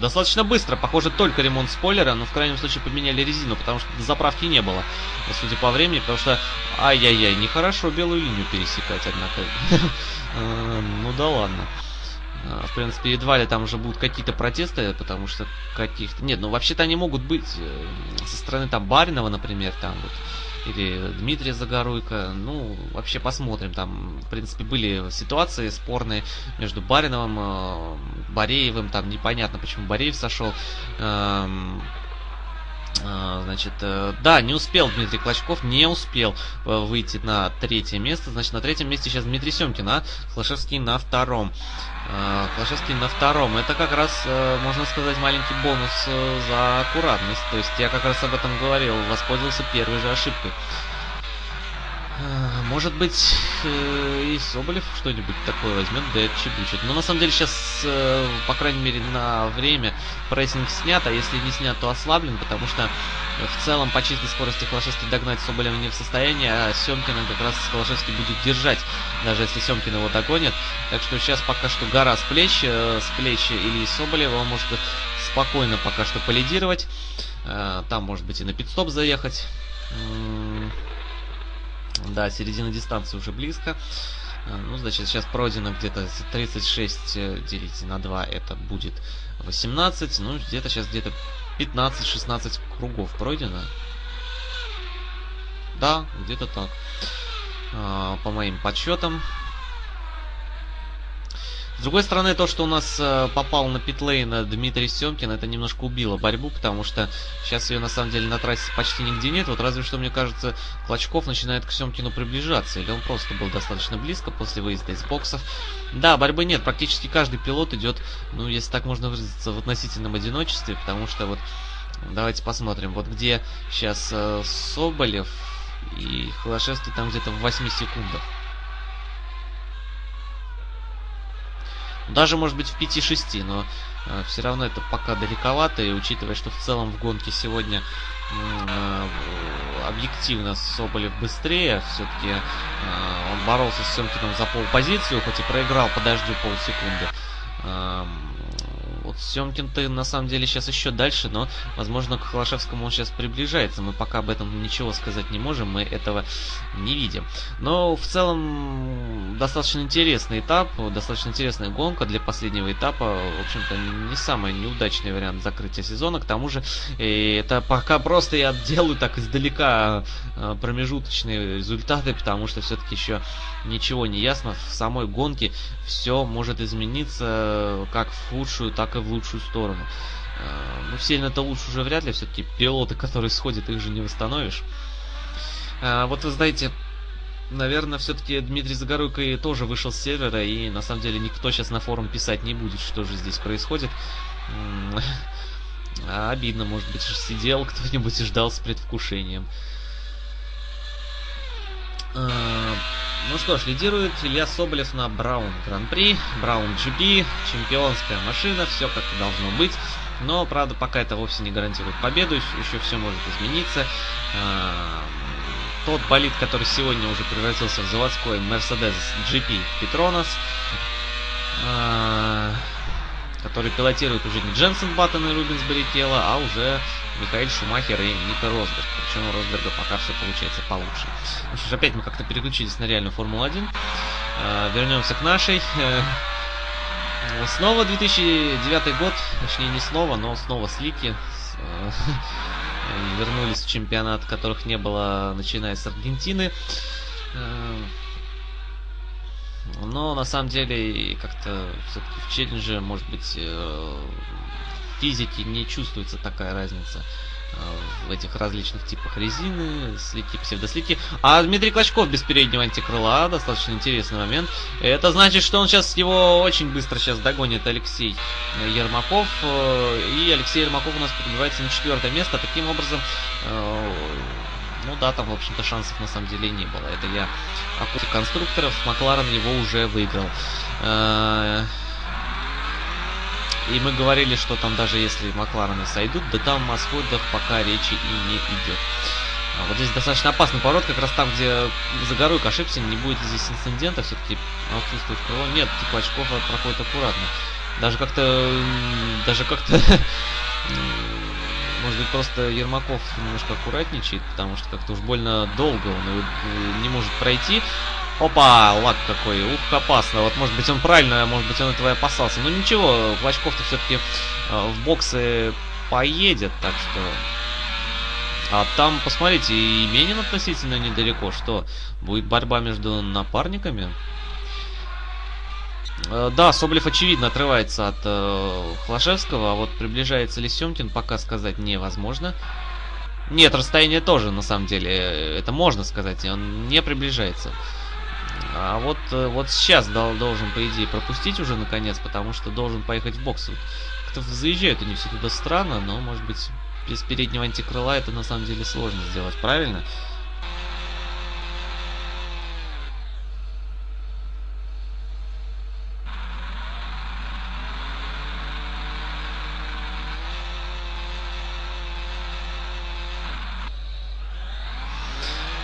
Достаточно быстро, похоже, только ремонт спойлера, но в крайнем случае поменяли резину, потому что заправки не было, судя по времени, потому что, ай-яй-яй, нехорошо белую линию пересекать, однако. Э, ну да ладно. А, в принципе, едва ли там уже будут какие-то протесты, потому что каких-то... Нет, ну вообще-то они могут быть э, со стороны там Баринова, например, там вот или Дмитрия Загоруйко. Ну, вообще посмотрим. Там, в принципе, были ситуации спорные между Бариновым, э, Бореевым. Там непонятно, почему Бореев сошел. Э, значит, э, да, не успел Дмитрий Клочков, не успел выйти на третье место. Значит, на третьем месте сейчас Дмитрий Семкин, а Флашевский на втором. Клашевский на втором. Это как раз, можно сказать, маленький бонус за аккуратность. То есть я как раз об этом говорил, воспользовался первой же ошибкой. Может быть, и Соболев что-нибудь такое возьмет, да отчебучит. Но на самом деле сейчас, по крайней мере, на время прессинг снят, а если не снят, то ослаблен, потому что в целом по чистой скорости Холошевский догнать Соболева не в состоянии, а Семкина как раз Холошевский будет держать, даже если Семкин его догонит. Так что сейчас пока что гора с плеч, э, с плеч Ильи Соболева, он может спокойно пока что полидировать. Э, там может быть и на пидстоп заехать. Да, середина дистанции уже близко. Э, ну, значит, сейчас пройдено где-то 36 делить на 2, это будет 18. Ну, где-то сейчас где-то 15-16 кругов пройдено. Да, где-то так. А, по моим подсчетам. С другой стороны, то, что у нас э, попал на питлейн Дмитрий Семкин, это немножко убило борьбу, потому что сейчас ее на самом деле на трассе почти нигде нет. Вот разве что, мне кажется, Клочков начинает к Семкину приближаться, или он просто был достаточно близко после выезда из боксов. Да, борьбы нет, практически каждый пилот идет, ну, если так можно выразиться, в относительном одиночестве, потому что вот давайте посмотрим, вот где сейчас э, Соболев и Холошевский там где-то в 8 секундах. Даже, может быть, в 5-6, но э, все равно это пока далековато. И учитывая, что в целом в гонке сегодня э, объективно Соболев быстрее, все-таки э, он боролся с Семкиным за полпозицию, хоть и проиграл по дождю полсекунды. Э, вот Семкин-то на самом деле сейчас еще дальше, но, возможно, к Холошевскому он сейчас приближается. Мы пока об этом ничего сказать не можем, мы этого не видим. Но в целом достаточно интересный этап, достаточно интересная гонка для последнего этапа. В общем-то, не самый неудачный вариант закрытия сезона. К тому же, это пока просто я делаю так издалека а, промежуточные результаты, потому что все-таки еще ничего не ясно. В самой гонке все может измениться как в худшую, так и в лучшую сторону. А, ну, сильно-то лучше уже вряд ли, все-таки пилоты, которые сходят, их же не восстановишь. А, вот вы знаете, наверное, все-таки Дмитрий Загоруйко тоже вышел с сервера, и на самом деле никто сейчас на форум писать не будет, что же здесь происходит. Обидно, может быть, сидел кто-нибудь и ждал с предвкушением. А, ну что ж, лидирует Илья Соболев на Браун Гран-при, Браун GP, чемпионская машина, все как и должно быть. Но, правда, пока это вовсе не гарантирует победу, еще все может измениться. А, тот болид, который сегодня уже превратился в заводской Mercedes GP Petronas, а, который пилотирует уже не Дженсен Баттон и Рубинс Баррикелла, а уже Михаил Шумахер и Ника Росберг. Причем у Росберга пока все получается получше. Ну что ж, опять мы как-то переключились на реальную Формулу-1. Э, вернемся к нашей. Э, снова 2009 год, точнее не снова, но снова слики. Э, вернулись в чемпионат, которых не было, начиная с Аргентины. Э, но на самом деле как-то все-таки в челлендже, может быть, физике не чувствуется такая разница э, в этих различных типах резины, слики, псевдослики. А Дмитрий Клочков без переднего антикрыла, достаточно интересный момент. Это значит, что он сейчас его очень быстро сейчас догонит Алексей Ермаков. Э, и Алексей Ермаков у нас пробивается на четвертое место. Таким образом, ну да, там, в общем-то, шансов на самом деле не было. Это я о конструкторов. Макларен его уже выиграл. Э, и мы говорили, что там даже если Макларены сойдут, да там о сходах пока речи и не идет. А вот здесь достаточно опасный поворот, как раз там, где Загоруйк ошибся, не будет здесь инцидента, все-таки отсутствует крыло. Нет, типа очков проходит аккуратно. Даже как-то... Даже как-то... Может быть, просто Ермаков немножко аккуратничает, потому что как-то уж больно долго он его не может пройти. Опа, лак какой, ух, опасно. Вот, может быть, он правильно, может быть, он этого и опасался. Но ничего, Клочков-то все-таки э, в боксы поедет, так что... А там, посмотрите, и Менин относительно недалеко. Что, будет борьба между напарниками? Э, да, Соблев очевидно отрывается от э, Хлашевского, а вот приближается ли Семкин, пока сказать невозможно. Нет, расстояние тоже, на самом деле, э, это можно сказать, он не приближается. А вот, э, вот сейчас дол должен, по идее, пропустить уже наконец, потому что должен поехать в бокс. Как-то заезжают они все туда странно, но, может быть, без переднего антикрыла это на самом деле сложно сделать, правильно?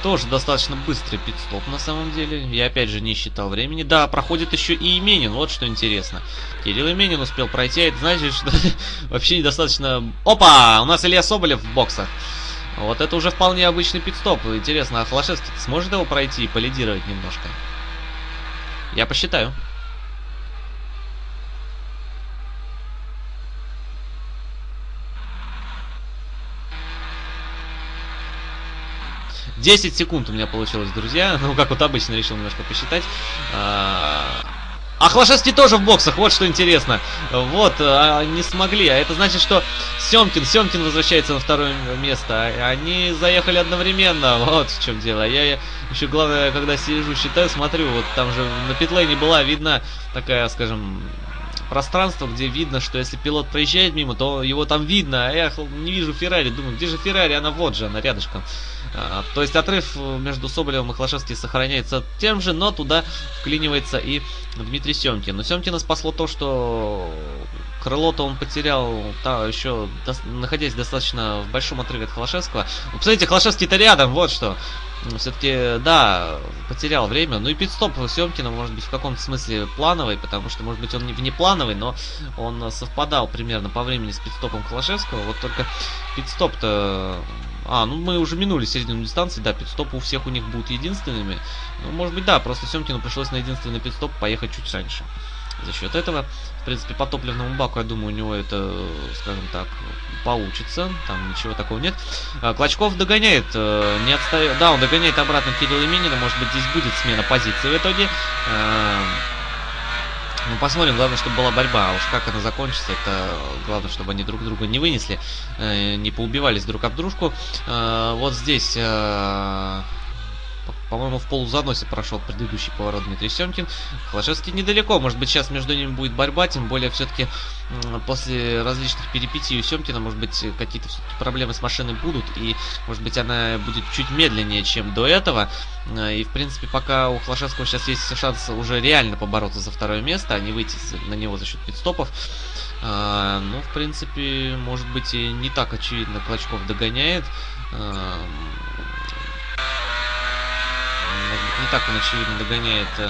Тоже достаточно быстрый пидстоп на самом деле. Я опять же не считал времени. Да, проходит еще и Именин, вот что интересно. Кирилл Именин успел пройти, а это значит, что вообще недостаточно... Опа! У нас Илья Соболев в боксах. Вот это уже вполне обычный пидстоп. Интересно, а Флашевский сможет его пройти и полидировать немножко? Я посчитаю. 10 секунд у меня получилось, друзья. Ну, как вот обычно, решил немножко посчитать. А, а Хлашевский тоже в боксах, вот что интересно. Вот, а, не смогли. А это значит, что Семкин, Семкин возвращается на второе место. Они заехали одновременно. Вот в чем дело. Я, я еще главное, когда сижу, считаю, смотрю, вот там же на петлейне была видна такая, скажем, пространство, где видно, что если пилот проезжает мимо, то его там видно, а я не вижу Феррари, думаю, где же Феррари, она вот же, она рядышком. А, то есть отрыв между Соболевым и Хлашевским сохраняется тем же, но туда вклинивается и Дмитрий Семкин. Но Семкина спасло то, что крыло-то он потерял та, еще до, находясь достаточно в большом отрыве от Холошевского. Ну, посмотрите, Холошевский-то рядом, вот что. Ну, Все-таки, да, потерял время. Ну и пидстоп Семкина, может быть, в каком-то смысле плановый, потому что, может быть, он не внеплановый, но он совпадал примерно по времени с пидстопом Холошевского. Вот только пидстоп-то... А, ну мы уже минули середину дистанции, да, пидстопы у всех у них будут единственными. Ну, может быть, да, просто Семкину пришлось на единственный пидстоп поехать чуть раньше. За счет этого, в принципе, по топливному баку, я думаю, у него это, скажем так, получится. Там ничего такого нет. А, Клочков догоняет, э, не отстает. Да, он догоняет обратно Кирилла Именина. Может быть, здесь будет смена позиции в итоге. Ну, посмотрим. Главное, чтобы была борьба. А уж как она закончится, это главное, чтобы они друг друга не вынесли, э, не поубивались друг об дружку. А, вот здесь по-моему, в полузаносе прошел предыдущий поворот Дмитрий Семкин. Холошевский недалеко. Может быть, сейчас между ними будет борьба. Тем более, все-таки после различных перипетий у Семкина, может быть, какие-то проблемы с машиной будут. И, может быть, она будет чуть медленнее, чем до этого. И, в принципе, пока у Холошевского сейчас есть шанс уже реально побороться за второе место, а не выйти на него за счет пидстопов. А, ну, в принципе, может быть, и не так очевидно Клочков догоняет. А, так он, очевидно, догоняет э,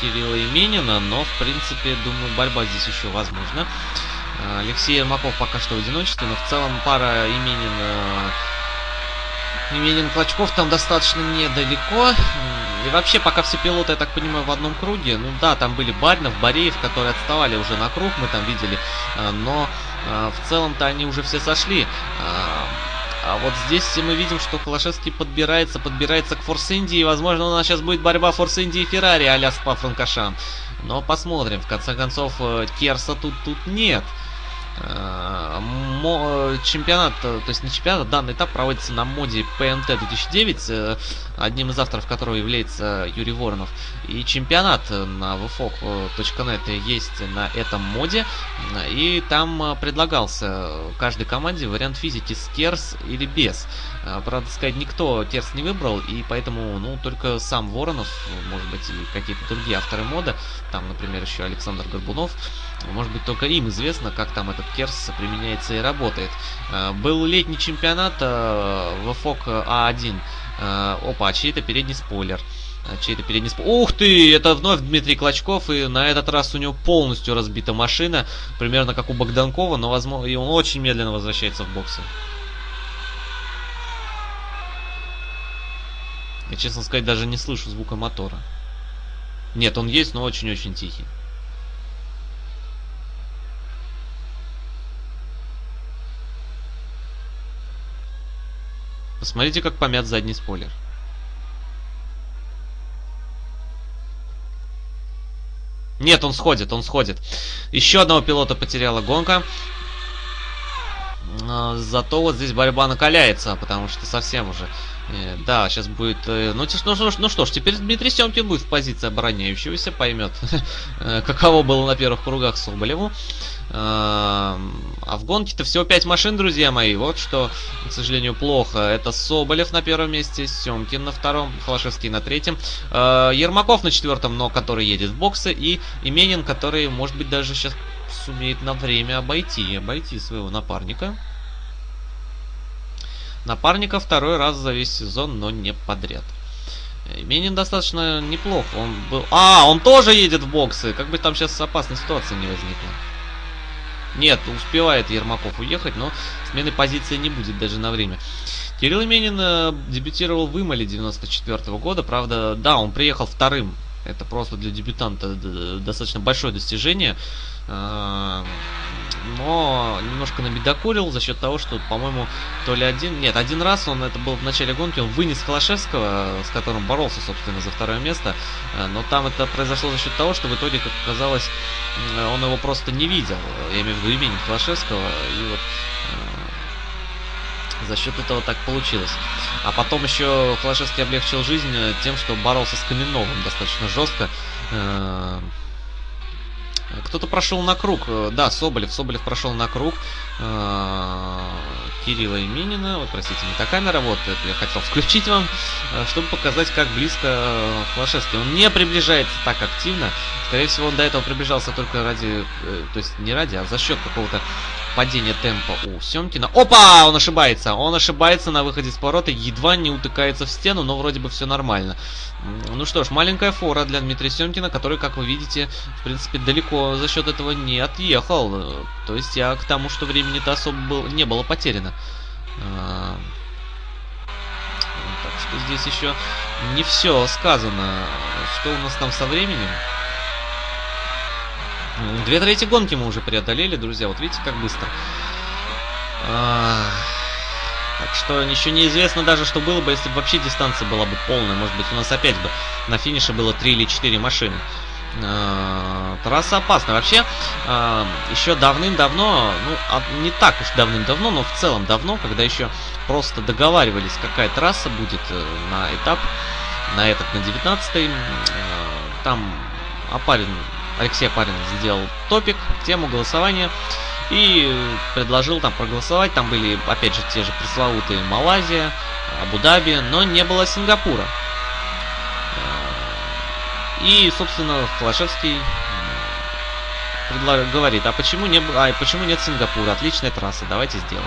Кирилла Именина, но, в принципе, думаю, борьба здесь еще возможна. Э, Алексей Ермаков пока что в одиночестве, но в целом пара Именин... Э, Клочков там достаточно недалеко. И вообще, пока все пилоты, я так понимаю, в одном круге. Ну да, там были Баринов, Бореев, которые отставали уже на круг, мы там видели. Но в целом-то они уже все сошли. А вот здесь мы видим, что Холошевский подбирается, подбирается к Форс Инди, и, возможно, у нас сейчас будет борьба Форс Инди и Феррари а-ля Спа Франкошан. Но посмотрим, в конце концов, э, Керса тут, тут нет. Чемпионат, э, то есть не чемпионат, данный этап проводится на моде PNT 2009, э, одним из авторов которого является Юрий Воронов. И чемпионат на vfog.net есть на этом моде, и там предлагался каждой команде вариант физики с Керс или без. Правда сказать, никто Керс не выбрал, и поэтому, ну, только сам Воронов, может быть, и какие-то другие авторы мода, там, например, еще Александр Горбунов, может быть, только им известно, как там этот Керс применяется и работает. Э, был летний чемпионат э, ВФОК А1. Э, опа, чей-то передний спойлер. Чей-то передний спойлер. Ух ты! Это вновь Дмитрий Клочков, и на этот раз у него полностью разбита машина. Примерно как у Богданкова, но возможно, и он очень медленно возвращается в боксы. Я, честно сказать, даже не слышу звука мотора. Нет, он есть, но очень-очень тихий. Посмотрите, как помят задний спойлер. Нет, он сходит, он сходит. Еще одного пилота потеряла гонка. А, зато вот здесь борьба накаляется, потому что совсем уже... Э, да, сейчас будет... Э, ну, ну, ну, ну что ж, теперь Дмитрий Семкин будет в позиции обороняющегося, поймет, э, каково было на первых кругах Соболеву. А в гонке-то всего 5 машин, друзья мои. Вот что, к сожалению, плохо. Это Соболев на первом месте, Семкин на втором, Холошевский на третьем. Ермаков на четвертом, но который едет в боксы. И Именин, который, может быть, даже сейчас сумеет на время обойти, обойти своего напарника. Напарника второй раз за весь сезон, но не подряд. Именин достаточно неплохо. Он был... А, он тоже едет в боксы. Как бы там сейчас опасной ситуации не возникла. Нет, успевает Ермаков уехать, но смены позиции не будет даже на время. Кирилл Именин э, дебютировал в Имале 94 -го года. Правда, да, он приехал вторым. Это просто для дебютанта достаточно большое достижение. Э, но немножко набедокурил за счет того, что, по-моему, то ли один... Нет, один раз он, это был в начале гонки, он вынес Холошевского, с которым боролся, собственно, за второе место. Э, но там это произошло за счет того, что в итоге, как оказалось, он его просто не видел. Я имею в виду имени Холошевского. И вот э, за счет этого так получилось. А потом еще Холошевский облегчил жизнь тем, что боролся с Каменновым достаточно жестко. Кто-то прошел на круг. Э, да, Соболев. Соболев прошел на круг. Э, Кирилла Именина. Вот, простите, не та камера. Вот, это я хотел включить вам, э, чтобы показать, как близко Флашевский. Он не приближается так активно. Скорее всего, он до этого приближался только ради... То есть не ради, а за счет какого-то падения темпа у Семкина. Опа! Он ошибается. Он ошибается на выходе с поворота. Едва не утыкается в стену, но вроде бы все нормально. Ну что ж, маленькая фора для Дмитрия Семкина, который, как вы видите, в принципе, далеко за счет этого не отъехал. То есть я к тому, что времени-то особо был, не было потеряно. А, так что здесь еще не все сказано. Что у нас там со временем? Две трети гонки мы уже преодолели, друзья. Вот видите, как быстро. А, так что еще неизвестно даже, что было бы, если бы вообще дистанция была бы полная. Может быть, у нас опять бы на финише было 3 или 4 машины. Э, трасса опасна. Вообще, э, еще давным-давно, ну, не так уж давным-давно, но в целом давно, когда еще просто договаривались, какая трасса будет э, на этап, на этот, на 19-й, там Апарин, Алексей Апарин сделал топик, тему голосования и предложил там проголосовать. Там были, опять же, те же пресловутые Малайзия, Абу-Даби, но не было Сингапура. И, собственно, Холошевский говорит, а почему, не, а почему нет Сингапура? Отличная трасса, давайте сделаем.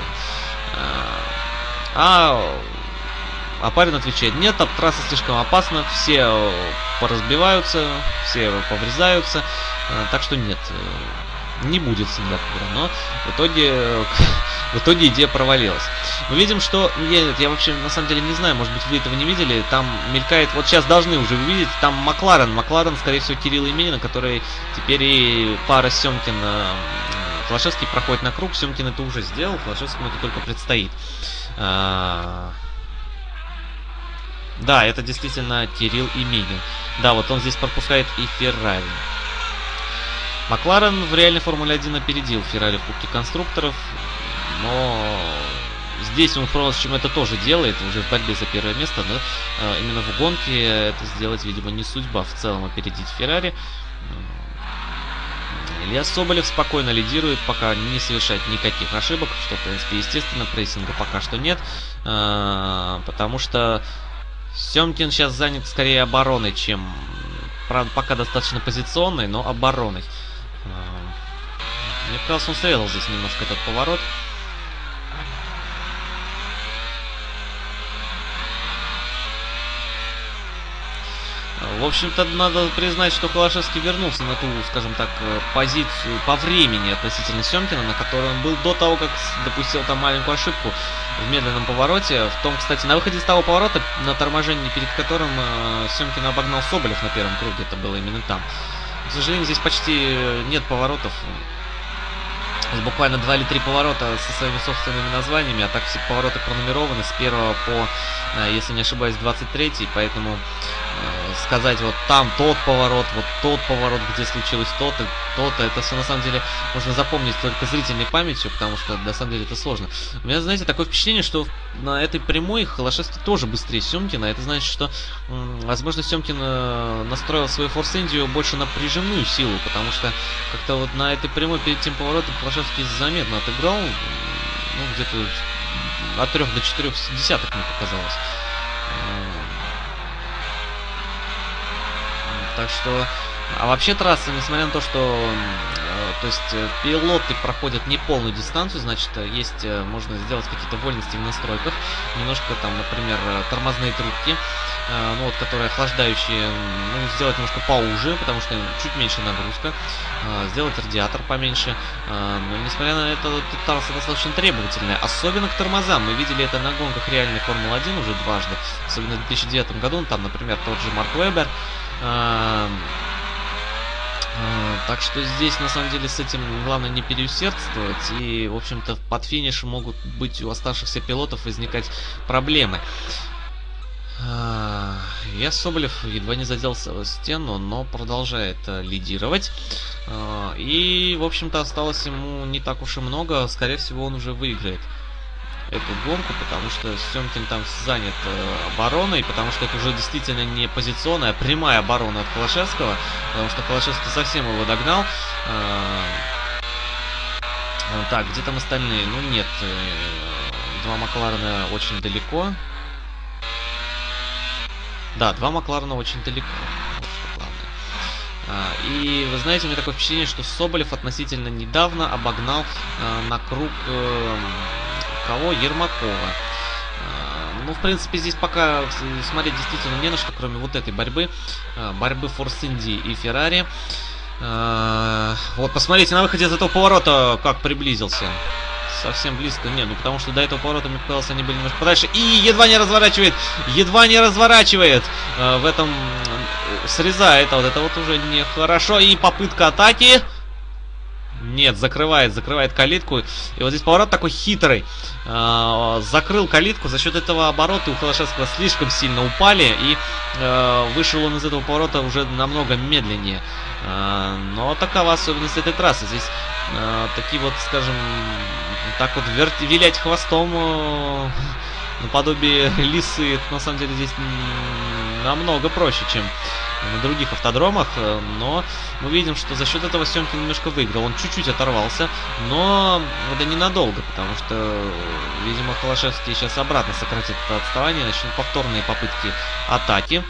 А, а парень отвечает, нет, трасса слишком опасна, все поразбиваются, все поврезаются, так что нет, не будет Сингапура. Но в итоге, в итоге идея провалилась. Мы видим, что... Я, я вообще на самом деле не знаю, может быть вы этого не видели. Там мелькает... Вот сейчас должны уже увидеть. Там Макларен. Макларен, скорее всего, Кирилл Именина, который теперь и пара Семкина... Флашевский проходит на круг. Семкин это уже сделал. Флашевскому это только предстоит. А... Да, это действительно Кирилл Именин. Да, вот он здесь пропускает и Феррари. Макларен в реальной Формуле 1 опередил Феррари в Кубке конструкторов, но здесь он, впрочем, это тоже делает, уже в борьбе за первое место, но э, именно в гонке это сделать, видимо, не судьба в целом опередить Феррари. Илья Соболев спокойно лидирует, пока не совершает никаких ошибок, что, в принципе, естественно, прессинга пока что нет, э, потому что Семкин сейчас занят скорее обороной, чем, правда, пока достаточно позиционной, но обороной. Мне кажется, он срезал здесь немножко этот поворот. В общем-то, надо признать, что Холошевский вернулся на ту, скажем так, э, позицию по времени относительно Семкина, на которой он был до того, как допустил там маленькую ошибку в медленном повороте. В том, кстати, на выходе с того поворота, на торможении, перед которым э, Семкин обогнал Соболев на первом круге, это было именно там. К сожалению, здесь почти нет поворотов. Буквально два или три поворота со своими собственными названиями, а так все повороты пронумерованы с первого по, э, если не ошибаюсь, 23 поэтому Э, сказать вот там тот поворот, вот тот поворот, где случилось то-то, то-то. Это все на самом деле можно запомнить только зрительной памятью, потому что на самом деле это сложно. У меня, знаете, такое впечатление, что на этой прямой Холошевский тоже быстрее Семкина. Это значит, что, возможно, Семкин э, настроил свою Форс Индию больше на прижимную силу, потому что как-то вот на этой прямой перед тем поворотом Холошевский заметно отыграл, ну, где-то от трех до четырех десяток, мне показалось. Так что... А вообще трасса, несмотря на то, что э, то есть э, пилоты проходят не полную дистанцию, значит, э, есть, можно сделать какие-то вольности в настройках. Немножко там, например, тормозные трубки, ну вот, которые охлаждающие, ну, сделать немножко поуже, потому что чуть меньше нагрузка. Сделать радиатор поменьше. Но, несмотря на это, трасса достаточно требовательная. Особенно к тормозам. Мы видели это на гонках реальной Формулы-1 уже дважды. Особенно в 2009 году. Там, например, тот же Марк Вебер так что здесь, на самом деле, с этим главное не переусердствовать. И, в общем-то, под финиш могут быть у оставшихся пилотов возникать проблемы. А, я Соболев едва не заделся в стену, но продолжает э, лидировать. И, в общем-то, осталось ему не так уж и много. Скорее всего, он уже выиграет эту гонку, потому что Семкин там занят э, обороной, потому что это уже действительно не позиционная, а прямая оборона от Холошевского, потому что Холошевский совсем его догнал. Э, так, где там остальные? Ну нет, э, два Макларена очень далеко. Да, два Макларена очень далеко. А, и вы знаете, у меня такое впечатление, что Соболев относительно недавно обогнал э, на круг э, кого? Ермакова. А, ну, в принципе, здесь пока смотреть действительно не на что, кроме вот этой борьбы. А, борьбы Форс Инди и Феррари. А, вот, посмотрите, на выходе из этого поворота как приблизился. Совсем близко. Не, ну потому что до этого поворота, мне показалось, они были немножко подальше. И едва не разворачивает. Едва не разворачивает. В этом срезает. А вот это вот уже нехорошо. И попытка атаки. Нет, закрывает, закрывает калитку. И вот здесь поворот такой хитрый. Э, закрыл калитку. За счет этого обороты у Холошевского слишком сильно упали. И э, вышел он из этого поворота уже намного медленнее. Э, но такова особенность этой трассы. Здесь такие вот, скажем, так вот вер... вилять хвостом э, наподобие лисы. На самом деле здесь намного проще, чем на других автодромах, э, но мы видим, что за счет этого Семкин немножко выиграл. Он чуть-чуть оторвался, но это ненадолго, потому что, видимо, Холошевский сейчас обратно сократит это отставание, начнут повторные попытки атаки.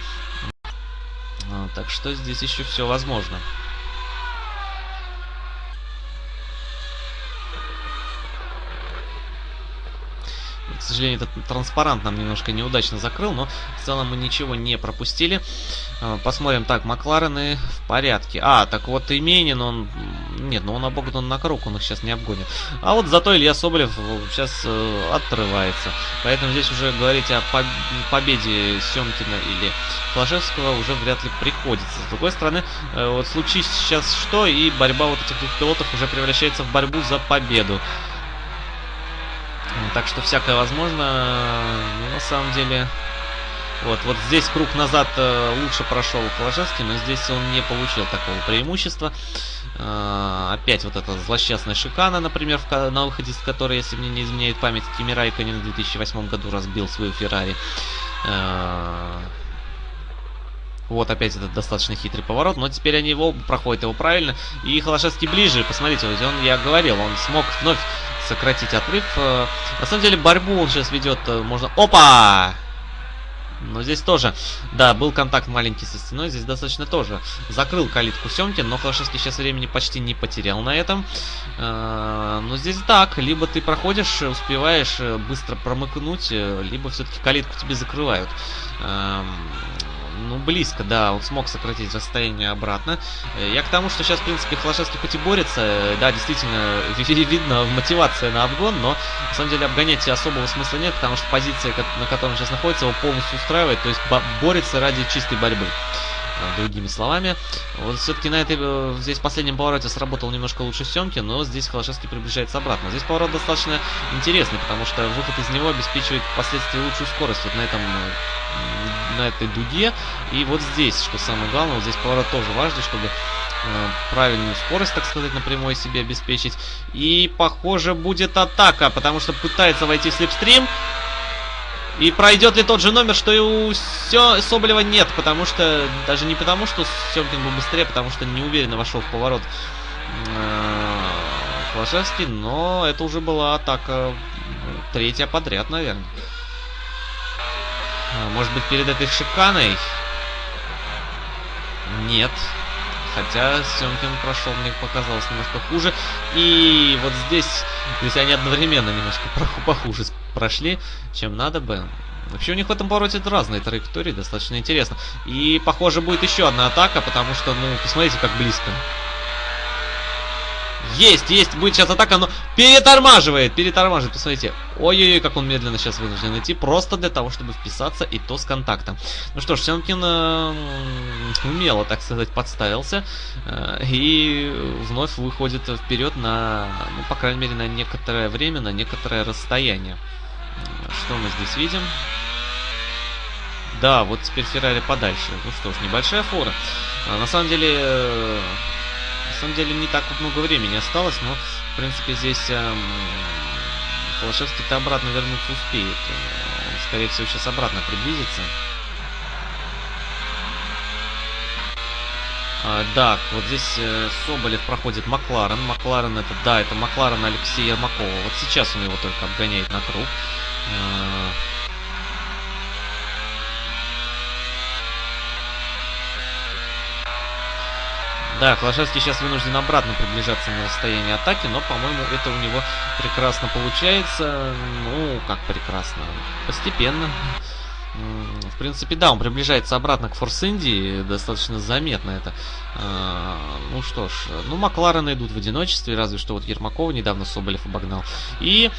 А, так что здесь еще все возможно. К сожалению, этот транспарант нам немножко неудачно закрыл, но в целом мы ничего не пропустили. А, посмотрим. Так, Макларены в порядке. А, так вот Именин, он... Нет, ну он обогнан на круг, он их сейчас не обгонит. А вот зато Илья Соболев сейчас э, отрывается. Поэтому здесь уже говорить о поб победе Семкина или Флажевского уже вряд ли приходится. С другой стороны, э, вот случись сейчас что, и борьба вот этих двух пилотов уже превращается в борьбу за победу. Так что всякое возможно. Ну, на самом деле... Вот, вот здесь круг назад э, лучше прошел Положевский, но здесь он не получил такого преимущества. Э, опять вот эта злосчастная шикана, например, на выходе с которой, если мне не изменяет память, Кими Райконен в 2008 году разбил свою Феррари. Э, вот опять этот достаточно хитрый поворот, но теперь они его проходят его правильно. И Холошевский ближе, посмотрите, он, я говорил, он смог вновь сократить отрыв. Э, на самом деле борьбу он сейчас ведет, э, можно... Опа! Но здесь тоже, да, был контакт маленький со стеной, здесь достаточно тоже закрыл калитку Семкин, но Холошевский сейчас времени почти не потерял на этом. Э, но здесь так, либо ты проходишь, успеваешь быстро промыкнуть, либо все-таки калитку тебе закрывают. Ну, близко, да, он смог сократить расстояние обратно. Э, я к тому, что сейчас, в принципе, Холошевский хоть и борется, э, да, действительно, видно мотивация на обгон, но, на самом деле, обгонять особого смысла нет, потому что позиция, на которой он сейчас находится, его полностью устраивает, то есть борется ради чистой борьбы другими словами. Вот все-таки на этой, э, здесь последнем повороте сработал немножко лучше Семки, но здесь Холошевский приближается обратно. Здесь поворот достаточно интересный, потому что выход из него обеспечивает впоследствии лучшую скорость вот на этом на этой дуге. И вот здесь, что самое главное, вот здесь поворот тоже важный, чтобы э, правильную скорость, так сказать, на прямой себе обеспечить. И, похоже, будет атака, потому что пытается войти слепстрим. И пройдет ли тот же номер, что и у Сё... Соболева нет, потому что... Даже не потому, что Семкин был быстрее, потому что неуверенно вошел в поворот Флашевский, но это уже была атака третья подряд, наверное. А, может быть, перед этой шиканой? Нет. Хотя Семкин прошел, мне показалось, немножко хуже. И вот здесь, здесь они одновременно немножко похуже прошли, чем надо бы. Вообще у них в этом повороте разные траектории, достаточно интересно. И, похоже, будет еще одна атака, потому что, ну, посмотрите, как близко. Есть, есть, будет сейчас атака, но перетормаживает, перетормаживает, посмотрите. Ой-ой-ой, как он медленно сейчас вынужден идти, просто для того, чтобы вписаться, и то с контактом. Ну что ж, Сенкин э, умело, так сказать, подставился, э, и вновь выходит вперед на, ну, по крайней мере, на некоторое время, на некоторое расстояние. Что мы здесь видим? Да, вот теперь Феррари подальше. Ну что ж, небольшая фора. А, на самом деле, э, самом деле не так много времени осталось, но в принципе здесь эм, Холошевский-то обратно вернуться успеет. Он, скорее всего, сейчас обратно приблизится. А, да, вот здесь э, Соболев проходит Макларен. Макларен это, да, это Макларен Алексея Ермакова. Вот сейчас он его только обгоняет на круг. А, Да, Клашевский сейчас вынужден обратно приближаться на расстояние атаки, но, по-моему, это у него прекрасно получается. Ну, как прекрасно. Постепенно. В принципе, да, он приближается обратно к Форс Инди, достаточно заметно это. А, ну что ж, ну Макларены идут в одиночестве, разве что вот Ермакова недавно Соболев обогнал. И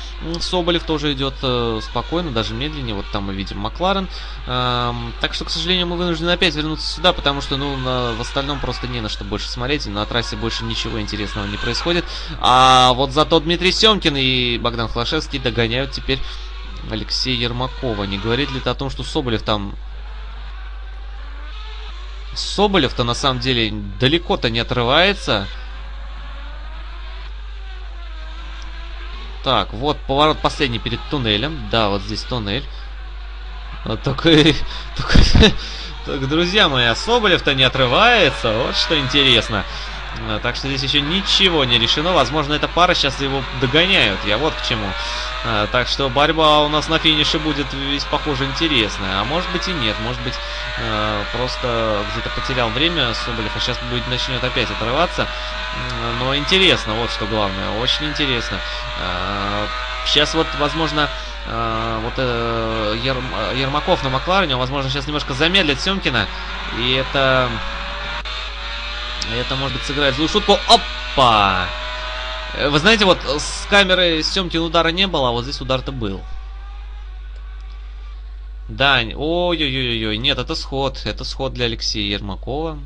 Соболев тоже идет э, спокойно, даже медленнее, вот там мы видим Макларен. Так что, к сожалению, мы вынуждены опять вернуться сюда, потому что, ну, на, в остальном просто не на что больше смотреть, на трассе больше ничего интересного не происходит. А вот зато Дмитрий Семкин и Богдан Флашевский догоняют теперь Алексея Ермакова. Не говорит ли это о том, что Соболев там... Соболев-то на самом деле далеко-то не отрывается. Так, вот поворот последний перед туннелем. Да, вот здесь туннель. Вот только, только, только, друзья мои, а Соболев-то не отрывается. Вот что интересно. А, так что здесь еще ничего не решено. Возможно, эта пара сейчас его догоняют. Я вот к чему. А, так что борьба у нас на финише будет весь похоже интересная. А может быть и нет. Может быть а, просто где-то потерял время Соболев, а сейчас будет начнет опять отрываться. Но интересно, вот что главное. Очень интересно. Сейчас вот, возможно, вот э, Ермаков на Макларене, возможно, сейчас немножко замедлит Семкина. И это это, может быть, сыграет злую шутку. Опа! Э, вы знаете, вот с камеры Семкин удара не было, а вот здесь удар-то был. Да, ой-ой-ой-ой, нет, это сход. Это сход для Алексея Ермакова.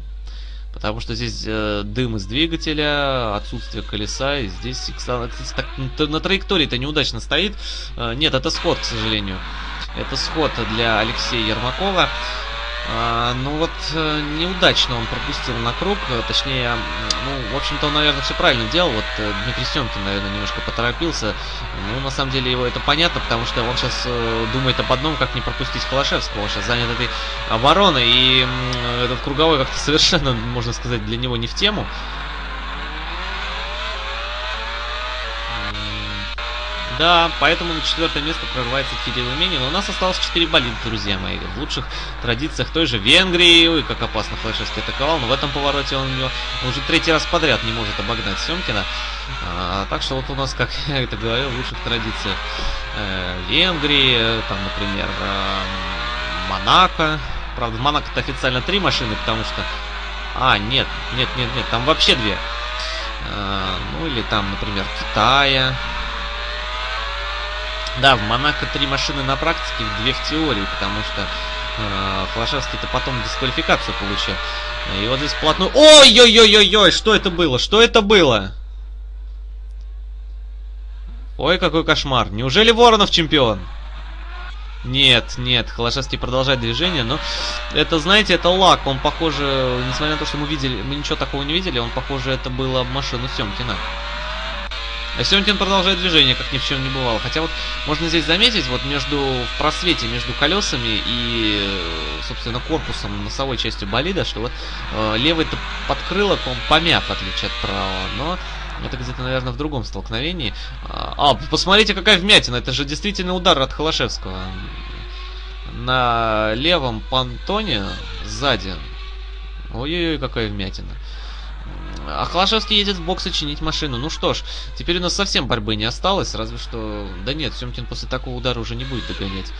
Потому что здесь э, дым из двигателя, отсутствие колеса, и здесь, кстати, так, на траектории-то неудачно стоит. Э, нет, это сход, к сожалению. Это сход для Алексея Ермакова. А, ну вот э, неудачно он пропустил на круг, э, точнее, ну, в общем-то, он, наверное, все правильно делал. Вот э, Дмитрий Семкин, наверное, немножко поторопился. Ну, на самом деле, его это понятно, потому что он сейчас думает об одном, как не пропустить Холошевского. Он сейчас занят этой обороной, и этот круговой как-то совершенно, можно сказать, для него не в тему. Да, поэтому на четвертое место прорывается Кирилл Именин. У нас осталось 4 болида, друзья мои. В лучших традициях той же Венгрии. Ой, как опасно Флешевский атаковал. Но в этом повороте он, он уже третий раз подряд не может обогнать Семкина. А, так что вот у нас, как я это говорил, в лучших традициях э, Венгрии, там, например, э, Монако, Правда, в Монако-то официально три машины, потому что... А, нет, нет, нет, нет, там вообще две. А, ну, или там, например, Китая. Да, в Монако три машины на практике, две в теории, потому что э, Флашевский-то потом дисквалификацию получил. И вот здесь плотную... Ой-ой-ой-ой-ой, что это было? Что это было? Ой, какой кошмар. Неужели Воронов чемпион? Нет, нет, Холошевский продолжает движение, но это, знаете, это лак. Он, похоже, несмотря на то, что мы видели, мы ничего такого не видели, он, похоже, это было машину Семкина. А Семкин продолжает движение, как ни в чем не бывало. Хотя вот можно здесь заметить, вот между в просвете между колесами и, собственно, корпусом носовой частью болида, что вот э, левый-то подкрылок, он помят, в отличие от правого. Но это где-то, наверное, в другом столкновении. А, посмотрите, какая вмятина. Это же действительно удар от Холошевского. На левом понтоне сзади. Ой-ой-ой, какая вмятина. А Холошевский едет в боксы чинить машину. Ну что ж, теперь у нас совсем борьбы не осталось, разве что... Да нет, Семкин после такого удара уже не будет догонять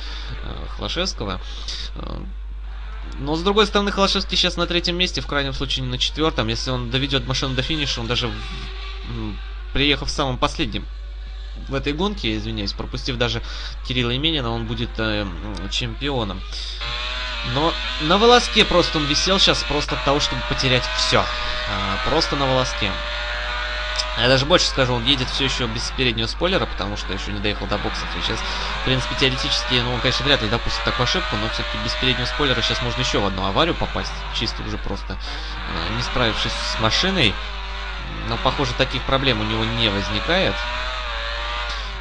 э, Холошевского. Э, но, с другой стороны, Холошевский сейчас на третьем месте, в крайнем случае не на четвертом. Если он доведет машину до финиша, он даже приехав самым последним в этой гонке, извиняюсь, пропустив даже Кирилла Именина, он будет э, чемпионом. Но на волоске просто он висел сейчас просто от того, чтобы потерять все. А, просто на волоске. Я даже больше скажу, он едет все еще без переднего спойлера, потому что еще не доехал до боксов. И сейчас, в принципе, теоретически, ну, он, конечно, вряд ли допустит такую ошибку, но все-таки без переднего спойлера сейчас можно еще в одну аварию попасть, чисто уже просто э, не справившись с машиной. Но, похоже, таких проблем у него не возникает.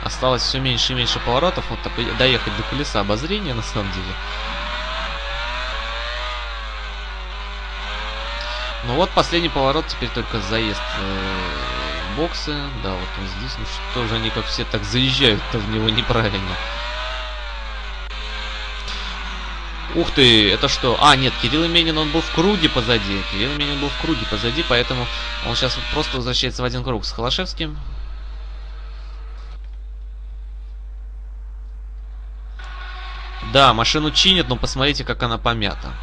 Осталось все меньше и меньше поворотов. Вот доехать до колеса обозрения, на самом деле. Ну вот, последний поворот, теперь только заезд э, боксы. Да, вот он здесь. Ну что же они как все так заезжают-то в него неправильно. Ух ты, это что? А, нет, Кирилл Именин, он был в круге позади. Кирилл Именин был в круге позади, поэтому он сейчас просто возвращается в один круг с Холошевским. Да, машину чинят, но посмотрите, как она помята.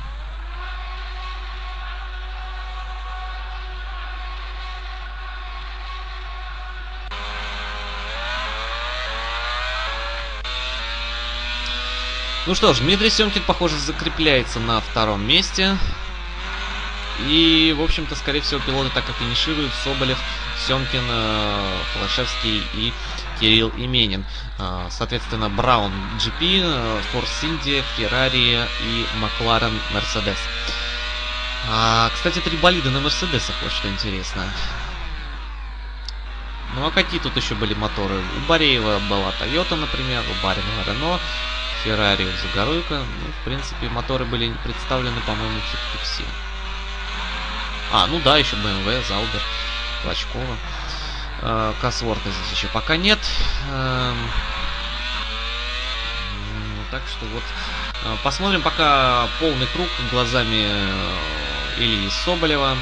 Ну что ж, Дмитрий Семкин, похоже, закрепляется на втором месте. И, в общем-то, скорее всего, пилоты так и финишируют. Соболев, Семкин, э, Флашевский и Кирилл Именин. Э, соответственно, Браун GP, Форс Инди, Феррари и Макларен Мерседес. А, кстати, три болида на Мерседесах, вот что интересно. Ну а какие тут еще были моторы? У Бареева была Toyota, например, у Барина Рено, Феррари у Загоруйка. Ну, в принципе, моторы были представлены, по-моему, все-таки все. А, ну да, еще BMW, Заубер, Клочкова. Э, здесь еще пока нет. Э, так что вот э, посмотрим пока полный круг глазами э, Ильи Соболева.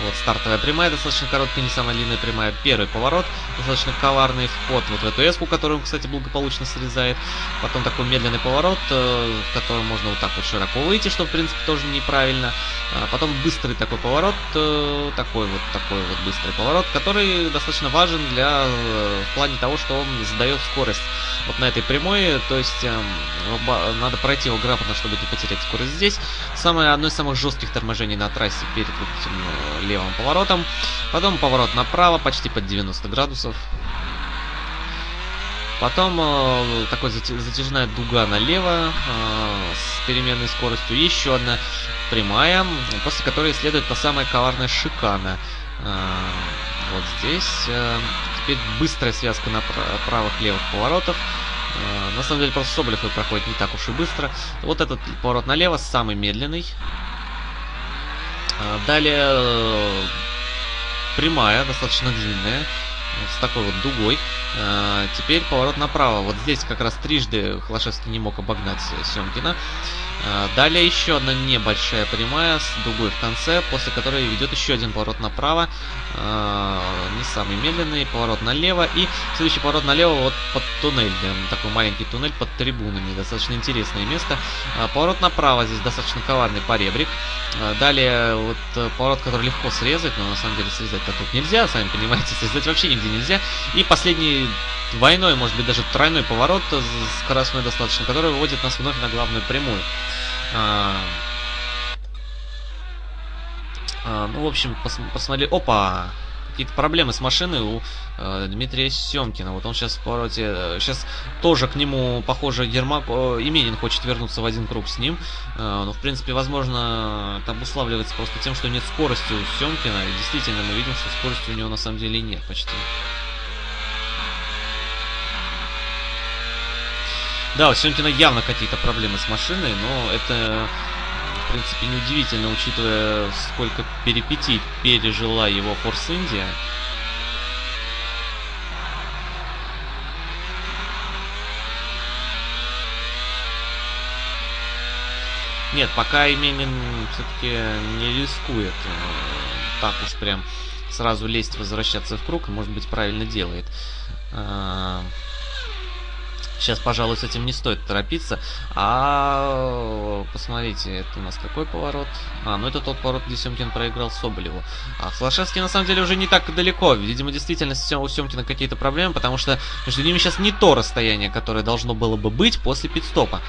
Вот стартовая прямая, достаточно короткая, не самая длинная прямая. Первый поворот, достаточно коварный вход вот в эту эску, которую кстати, благополучно срезает. Потом такой медленный поворот, э, в котором можно вот так вот широко выйти, что, в принципе, тоже неправильно. А потом быстрый такой поворот, э, такой вот такой вот быстрый поворот, который достаточно важен для э, в плане того, что он задает скорость вот на этой прямой. То есть эм, надо пройти его грамотно, чтобы не потерять скорость здесь. Самое одно из самых жестких торможений на трассе перед вот этим левым поворотом. Потом поворот направо, почти под 90 градусов. Потом э, такой затяжная дуга налево э, с переменной скоростью. Еще одна прямая, после которой следует та самая коварная шикана. Э, вот здесь. Э, теперь быстрая связка на правых-левых поворотов. Э, на самом деле просто Соболев проходит не так уж и быстро. Вот этот поворот налево самый медленный. А, далее э, прямая, достаточно длинная, с такой вот дугой. А, теперь поворот направо. Вот здесь как раз трижды Холошевский не мог обогнать Семкина. А, далее еще одна небольшая прямая с дугой в конце, после которой ведет еще один поворот направо. А, не самый медленный, поворот налево. И следующий поворот налево вот под туннель. Такой маленький туннель под трибунами. Достаточно интересное место. А, поворот направо, здесь достаточно коварный поребрик. Далее вот э, поворот, который легко срезать, но на самом деле срезать-то тут нельзя, сами понимаете, срезать вообще нигде нельзя. И последний двойной, может быть даже тройной поворот скоростной достаточно, который выводит нас вновь на главную прямую. А, ну, в общем, пос посмотри... Опа! Какие-то проблемы с машиной у э, Дмитрия Семкина. Вот он сейчас в повороте... Сейчас тоже к нему, похоже, Ермак... Э, Именин хочет вернуться в один круг с ним. Э, но, в принципе, возможно, это обуславливается просто тем, что нет скорости у Семкина. И действительно, мы видим, что скорости у него на самом деле нет почти. Да, у Семкина явно какие-то проблемы с машиной, но это, в принципе, неудивительно, учитывая, сколько перипетий пережила его Форс Индия. Нет, пока Именин все-таки не рискует э, так уж прям сразу лезть, возвращаться в круг, может быть, правильно делает. А, Сейчас, пожалуй, с этим не стоит торопиться. А посмотрите, это у нас какой поворот? А, ну это тот поворот, где Семкин проиграл Соболеву. А Флашевский на самом деле уже не так далеко. Видимо, действительно у Семкина какие-то проблемы, потому что между ними сейчас не то расстояние, которое должно было бы быть после пидстопа.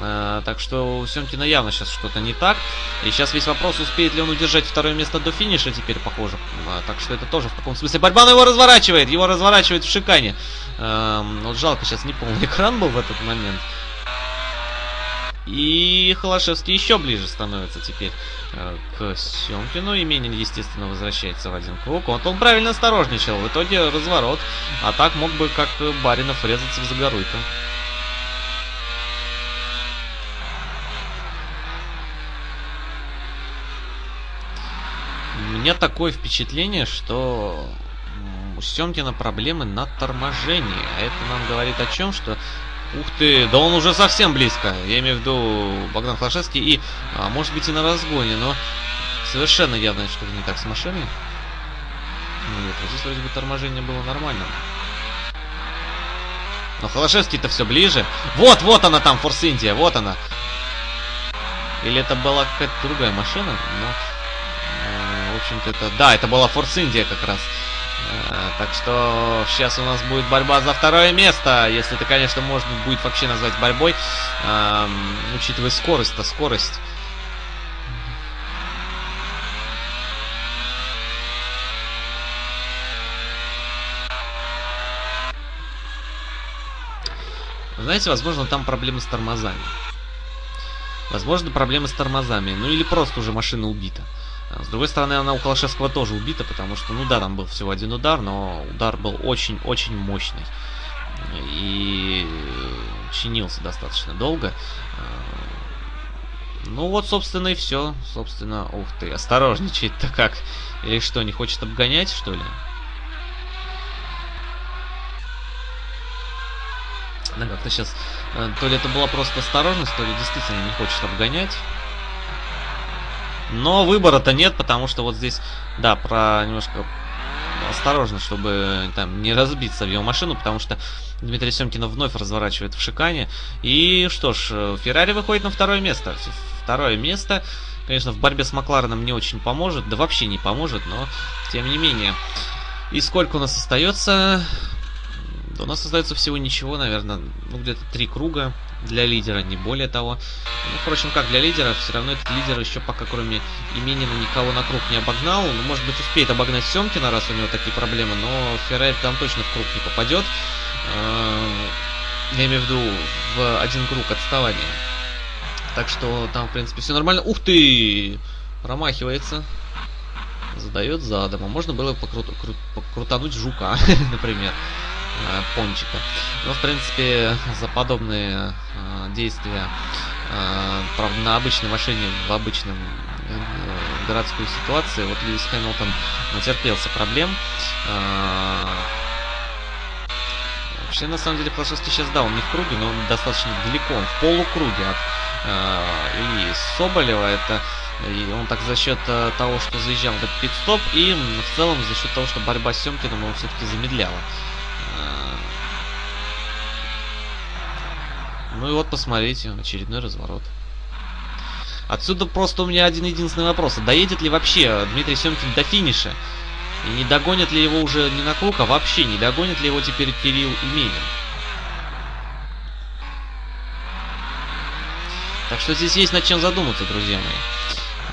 Э, так что у Семкина явно сейчас что-то не так. И сейчас весь вопрос, успеет ли он удержать второе место до финиша теперь, похоже. Э, так что это тоже в каком смысле борьба, но его разворачивает. Его разворачивает в шикане. Э, вот жалко, сейчас не полный экран был в этот момент. И Холошевский еще ближе становится теперь э, к Семкину. И Менин, естественно, возвращается в один круг. Вот он правильно осторожничал. В итоге разворот. А так мог бы, как Баринов, резаться в Загоруйко. У меня такое впечатление, что у Семкина проблемы на торможении. А это нам говорит о чем, что... Ух ты, да он уже совсем близко. Я имею в виду Богдан Флашевский и, а, может быть, и на разгоне, но совершенно явно что-то не так с машиной. Нет, вот здесь вроде бы торможение было нормально. Но Холошевский-то все ближе. Вот, вот она там, Форс Индия, вот она. Или это была какая-то другая машина, но в общем-то, это... Да, это была Форс Индия как раз. Э, так что сейчас у нас будет борьба за второе место. Если это, конечно, можно будет вообще назвать борьбой. Эм, учитывая скорость-то, скорость. Знаете, возможно, там проблемы с тормозами. Возможно, проблемы с тормозами. Ну или просто уже машина убита. А, с другой стороны, она у Калашевского тоже убита, потому что, ну да, там был всего один удар, но удар был очень-очень мощный. И чинился достаточно долго. А, ну вот, собственно, и все. Собственно, ух ты, осторожничает-то как. Или что, не хочет обгонять, что ли? Да, как-то сейчас... Э, то ли это была просто осторожность, то ли действительно не хочет обгонять. Но выбора-то нет, потому что вот здесь, да, про немножко осторожно, чтобы там не разбиться в его машину, потому что Дмитрий Семкина вновь разворачивает в шикане. И что ж, Феррари выходит на второе место. Второе место, конечно, в борьбе с Маклареном не очень поможет, да вообще не поможет, но тем не менее. И сколько у нас остается? У нас остается всего ничего, наверное, ну где-то три круга для лидера, не более того. Ну, впрочем, как для лидера, все равно этот лидер еще пока кроме Именина никого на круг не обогнал. Ну, может быть, успеет обогнать Семкина, раз у него такие проблемы, но Феррари там точно в круг не попадет. Эм, я имею в виду в один круг отставания. Так что там, в принципе, все нормально. Ух ты! Промахивается. Задает задом. А можно было покрут, крут, покрутануть жука, например. Э, пончика. Но, в принципе, за подобные э, действия, э, правда, на обычной машине, в обычном э, городской ситуации, вот Льюис Хэмилтон натерпелся проблем. Э, вообще, на самом деле, Флашевский сейчас, да, он не в круге, но он достаточно далеко, он в полукруге от и Соболева. Это и он так за счет того, что заезжал этот пит-стоп, и в целом за счет того, что борьба с Семкиным он все-таки замедляла. Ну и вот посмотрите, очередной разворот. Отсюда просто у меня один единственный вопрос. А доедет ли вообще Дмитрий Семкин до финиша? И не догонит ли его уже не на круг, а вообще не догонит ли его теперь Кирилл Именин? Так что здесь есть над чем задуматься, друзья мои.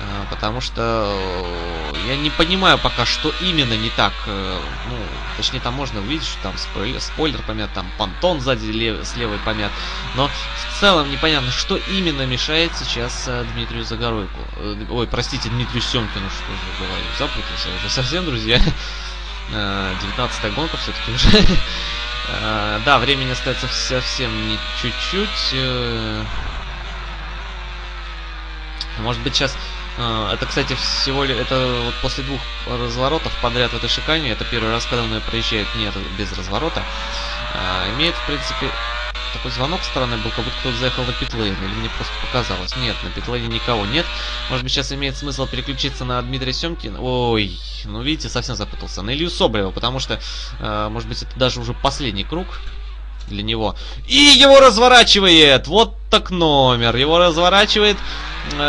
А, потому что я не понимаю пока, что именно не так. Э, ну, точнее, там можно увидеть, что там спойлер, спойлер помят, там понтон сзади лев, с помят. Но в целом непонятно, что именно мешает сейчас э, Дмитрию Загоройку. Ой, простите, Дмитрию Семкину, что же говорю, запутался уже совсем, друзья. 19 гонка все-таки уже. Да, времени остается совсем не чуть-чуть. Может быть, сейчас это, кстати, всего лишь, это вот после двух разворотов подряд в этой шикане, это первый раз, когда он проезжает не без разворота, а, имеет, в принципе, такой звонок стороны был, как будто кто-то заехал на питлейн, или мне просто показалось. Нет, на питлейне никого нет. Может быть, сейчас имеет смысл переключиться на Дмитрия Семкина. Ой, ну видите, совсем запутался. На Илью Соболева, потому что, э, может быть, это даже уже последний круг для него. И его разворачивает! Вот так номер. Его разворачивает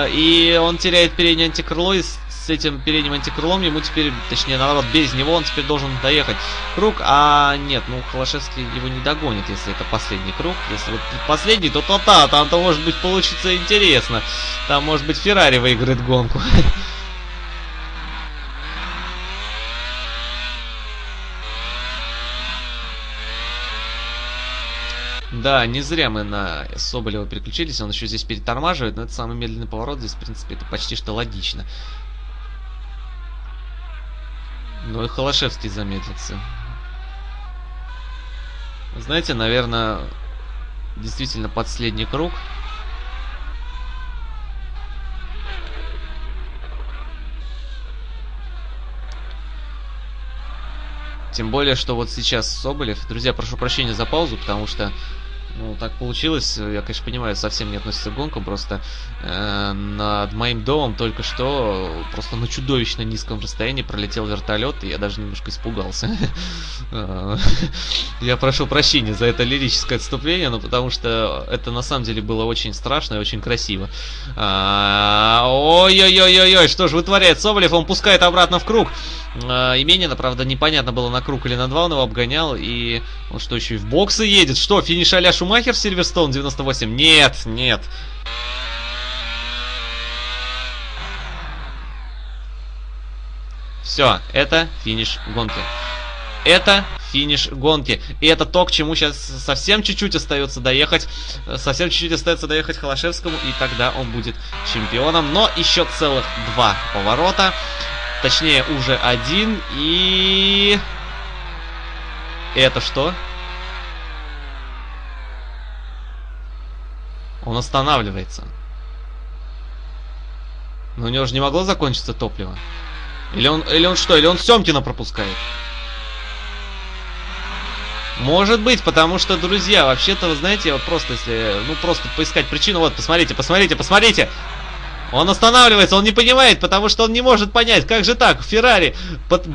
и он теряет переднее антикрыло, и с этим передним антикрылом ему теперь, точнее, наоборот, без него он теперь должен доехать круг, а нет, ну, Холошевский его не догонит, если это последний круг. Если вот последний, то то-то, там-то, может быть, получится интересно. Там, может быть, Феррари выиграет гонку. Да, не зря мы на Соболева переключились, он еще здесь перетормаживает, но это самый медленный поворот, здесь, в принципе, это почти что логично. Ну и Холошевский замедлится. Знаете, наверное, действительно последний круг. Тем более, что вот сейчас Соболев... Друзья, прошу прощения за паузу, потому что ну, так получилось. Я, конечно, понимаю, совсем не относится к гонкам. Просто э, над моим домом только что просто на чудовищно низком расстоянии пролетел вертолет, и я даже немножко испугался. Э, я прошу прощения за это лирическое отступление, но потому что это на самом деле было очень страшно и очень красиво. А, ой-ой-ой-ой-ой, что же вытворяет Соболев? Он пускает обратно в круг. Э, Именина, правда, непонятно было на круг или на два, он его обгонял. И он что, еще и в боксы едет? Что, финиш а Шумахер в Сильверстоун 98? Нет, нет. Все, это финиш гонки. Это финиш гонки. И это то, к чему сейчас совсем чуть-чуть остается доехать. Совсем чуть-чуть остается доехать Холошевскому, и тогда он будет чемпионом. Но еще целых два поворота. Точнее, уже один. И... Это что? Он останавливается. Но у него же не могло закончиться топливо. Или он, или он что? Или он Семкина пропускает? Может быть, потому что, друзья, вообще-то, вы знаете, вот просто если, ну, просто поискать причину, вот, посмотрите, посмотрите, посмотрите! Он останавливается, он не понимает, потому что он не может понять, как же так, Феррари, под...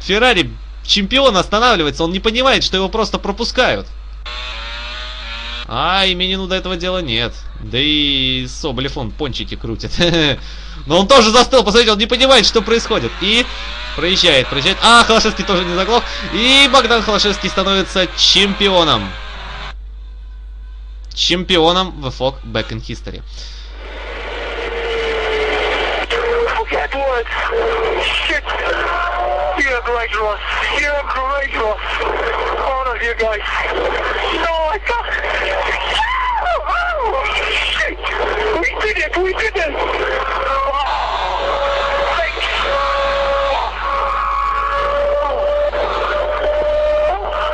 Феррари чемпион останавливается, он не понимает, что его просто пропускают. А именину до этого дела нет. Да и Соболев он пончики крутит. Но он тоже застыл, посмотрите, он не понимает, что происходит. И проезжает, проезжает. А, Холошевский тоже не заглох. И Богдан Холошевский становится чемпионом. Чемпионом в FOG Back in History. Shit. You're great, Ross. You're great, Ross. All of you guys. No, I can't. Oh, shit. We did it. We did it. Oh, thanks.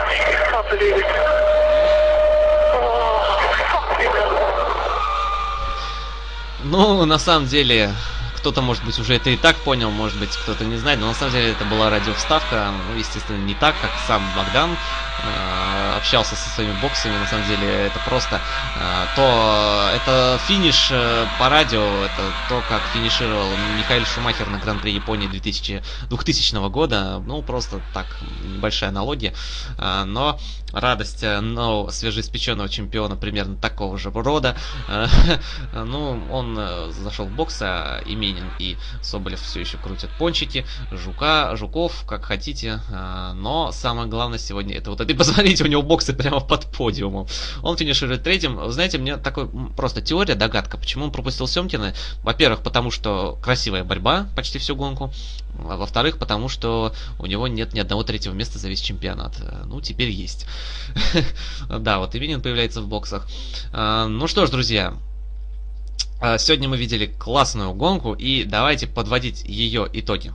I can't believe it. Ну, на самом деле, кто-то, может быть, уже это и так понял, может быть, кто-то не знает, но на самом деле это была радиовставка, ну, естественно, не так, как сам Богдан э, общался со своими боксами, на самом деле это просто э, то, это финиш э, по радио, это то, как финишировал Михаил Шумахер на Гран-при Японии 2000, 2000 года, ну, просто так, небольшая аналогия, э, но радость э, нового свежеиспеченного чемпиона примерно такого же рода. Э, ну, он э, зашел в бокс, а Именин и Соболев все еще крутят пончики. Жука, Жуков, как хотите. Но самое главное сегодня это вот это. И посмотрите, у него боксы прямо под подиумом. Он финиширует третьим. Знаете, мне такой просто теория, догадка, почему он пропустил Семкина. Во-первых, потому что красивая борьба почти всю гонку. А во-вторых, потому что у него нет ни одного третьего места за весь чемпионат. Ну, теперь есть. Да, вот Ивинин появляется в боксах. А, ну что ж, друзья, сегодня мы видели классную гонку, и давайте подводить ее итоги.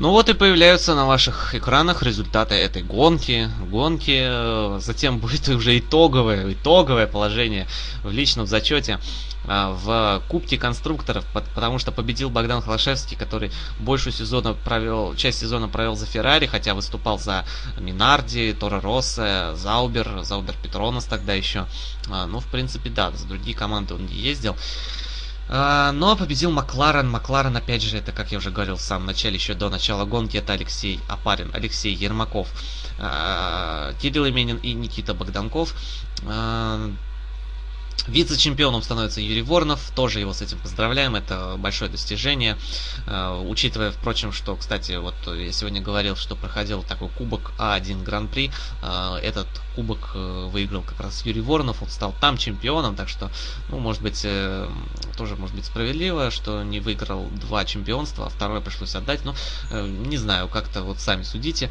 Ну вот и появляются на ваших экранах результаты этой гонки. Гонки, э, затем будет уже итоговое, итоговое положение в личном зачете э, в Кубке конструкторов, потому что победил Богдан Холошевский, который большую сезона провел, часть сезона провел за Феррари, хотя выступал за Минарди, Торо Росса, Заубер, Заубер Петронос тогда еще. А, ну, в принципе, да, за другие команды он не ездил. А, но победил Макларен. Макларен, опять же, это, как я уже говорил в самом начале, еще до начала гонки, это Алексей Апарин, Алексей Ермаков, а, Кирилл Именин и Никита Богданков. Вице-чемпионом становится Юрий Воронов, тоже его с этим поздравляем, это большое достижение. Э, учитывая, впрочем, что, кстати, вот я сегодня говорил, что проходил такой кубок А1 Гран-при, э, этот кубок э, выиграл как раз Юрий Воронов, он стал там чемпионом, так что, ну, может быть, тоже может быть справедливо, что не выиграл два чемпионства, а второе пришлось отдать, но не знаю, как-то вот сами судите.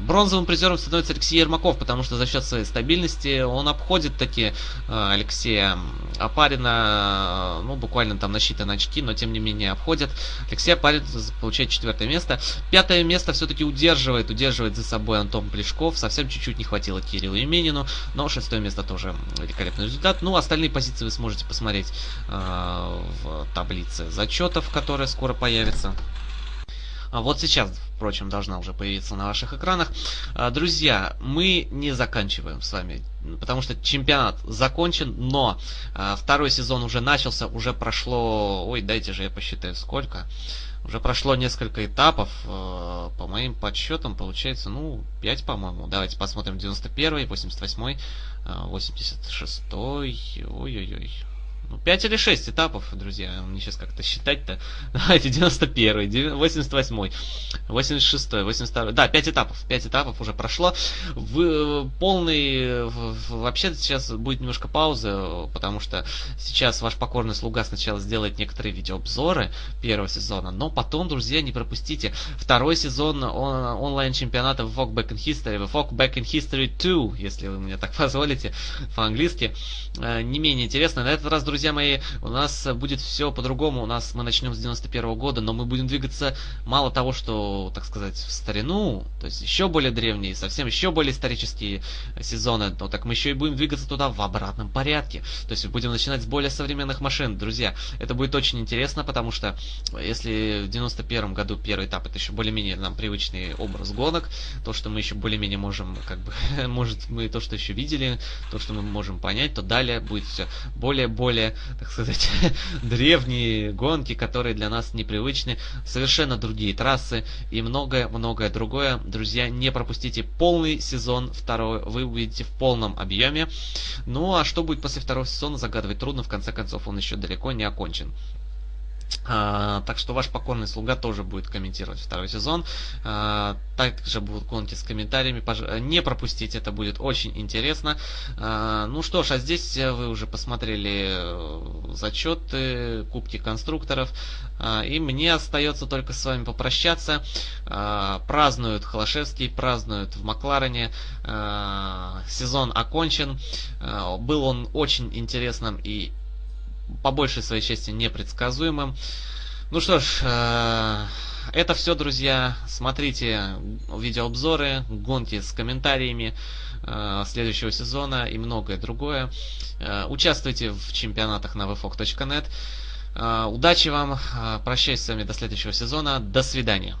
Бронзовым призером становится Алексей Ермаков, потому что за счет своей стабильности он обходит такие Алексея Апарина, ну, буквально там насчитаны очки, но тем не менее обходят. Алексей Апарин получает четвертое место. Пятое место все-таки удерживает, удерживает за собой Антон Плешков. Совсем чуть-чуть не хватило Кириллу Именину, но шестое место тоже великолепный результат. Ну, остальные позиции вы сможете посмотреть э, в таблице зачетов, которая скоро появится. А вот сейчас, впрочем, должна уже появиться на ваших экранах. А, друзья, мы не заканчиваем с вами, потому что чемпионат закончен, но а, второй сезон уже начался, уже прошло, ой, дайте же я посчитаю сколько. Уже прошло несколько этапов, по моим подсчетам получается, ну, 5, по-моему. Давайте посмотрим 91 88 86 ой-ой-ой, ну, 5 или 6 этапов, друзья. Мне сейчас как-то считать-то. Давайте, 91, 88, 86, 82. Да, 5 этапов. 5 этапов уже прошло. В, полный... Вообще сейчас будет немножко пауза, потому что сейчас ваш покорный слуга сначала сделает некоторые видеообзоры первого сезона, но потом, друзья, не пропустите второй сезон он, онлайн-чемпионата VOG Back in History, VOG Back in History 2, если вы мне так позволите по-английски. Э, не менее интересно. На этот раз, друзья, друзья мои, у нас будет все по-другому. У нас мы начнем с 91 -го года, но мы будем двигаться мало того, что, так сказать, в старину, то есть еще более древние, совсем еще более исторические сезоны, но так мы еще и будем двигаться туда в обратном порядке. То есть будем начинать с более современных машин. Друзья, это будет очень интересно, потому что если в 91 году первый этап это еще более-менее нам привычный образ гонок, то, что мы еще более-менее можем, как бы, может, мы то, что еще видели, то, что мы можем понять, то далее будет все более-более более, так сказать, древние гонки, которые для нас непривычны, совершенно другие трассы и многое-многое другое. Друзья, не пропустите полный сезон второй, вы увидите в полном объеме. Ну а что будет после второго сезона, загадывать трудно, в конце концов он еще далеко не окончен. А, так что ваш покорный слуга тоже будет комментировать второй сезон. А, также будут гонки с комментариями. Не пропустите, это будет очень интересно. А, ну что ж, а здесь вы уже посмотрели э, зачеты, кубки конструкторов. И мне остается только с вами попрощаться. Празднуют Холошевский, празднуют в Макларене. Сезон окончен. Был он очень интересным и по большей своей части непредсказуемым. Ну что ж, э, это все, друзья. Смотрите видеообзоры, гонки с комментариями э, следующего сезона и многое другое. Э, участвуйте в чемпионатах на vfog.net. Удачи вам. Прощаюсь с вами до следующего сезона. До свидания.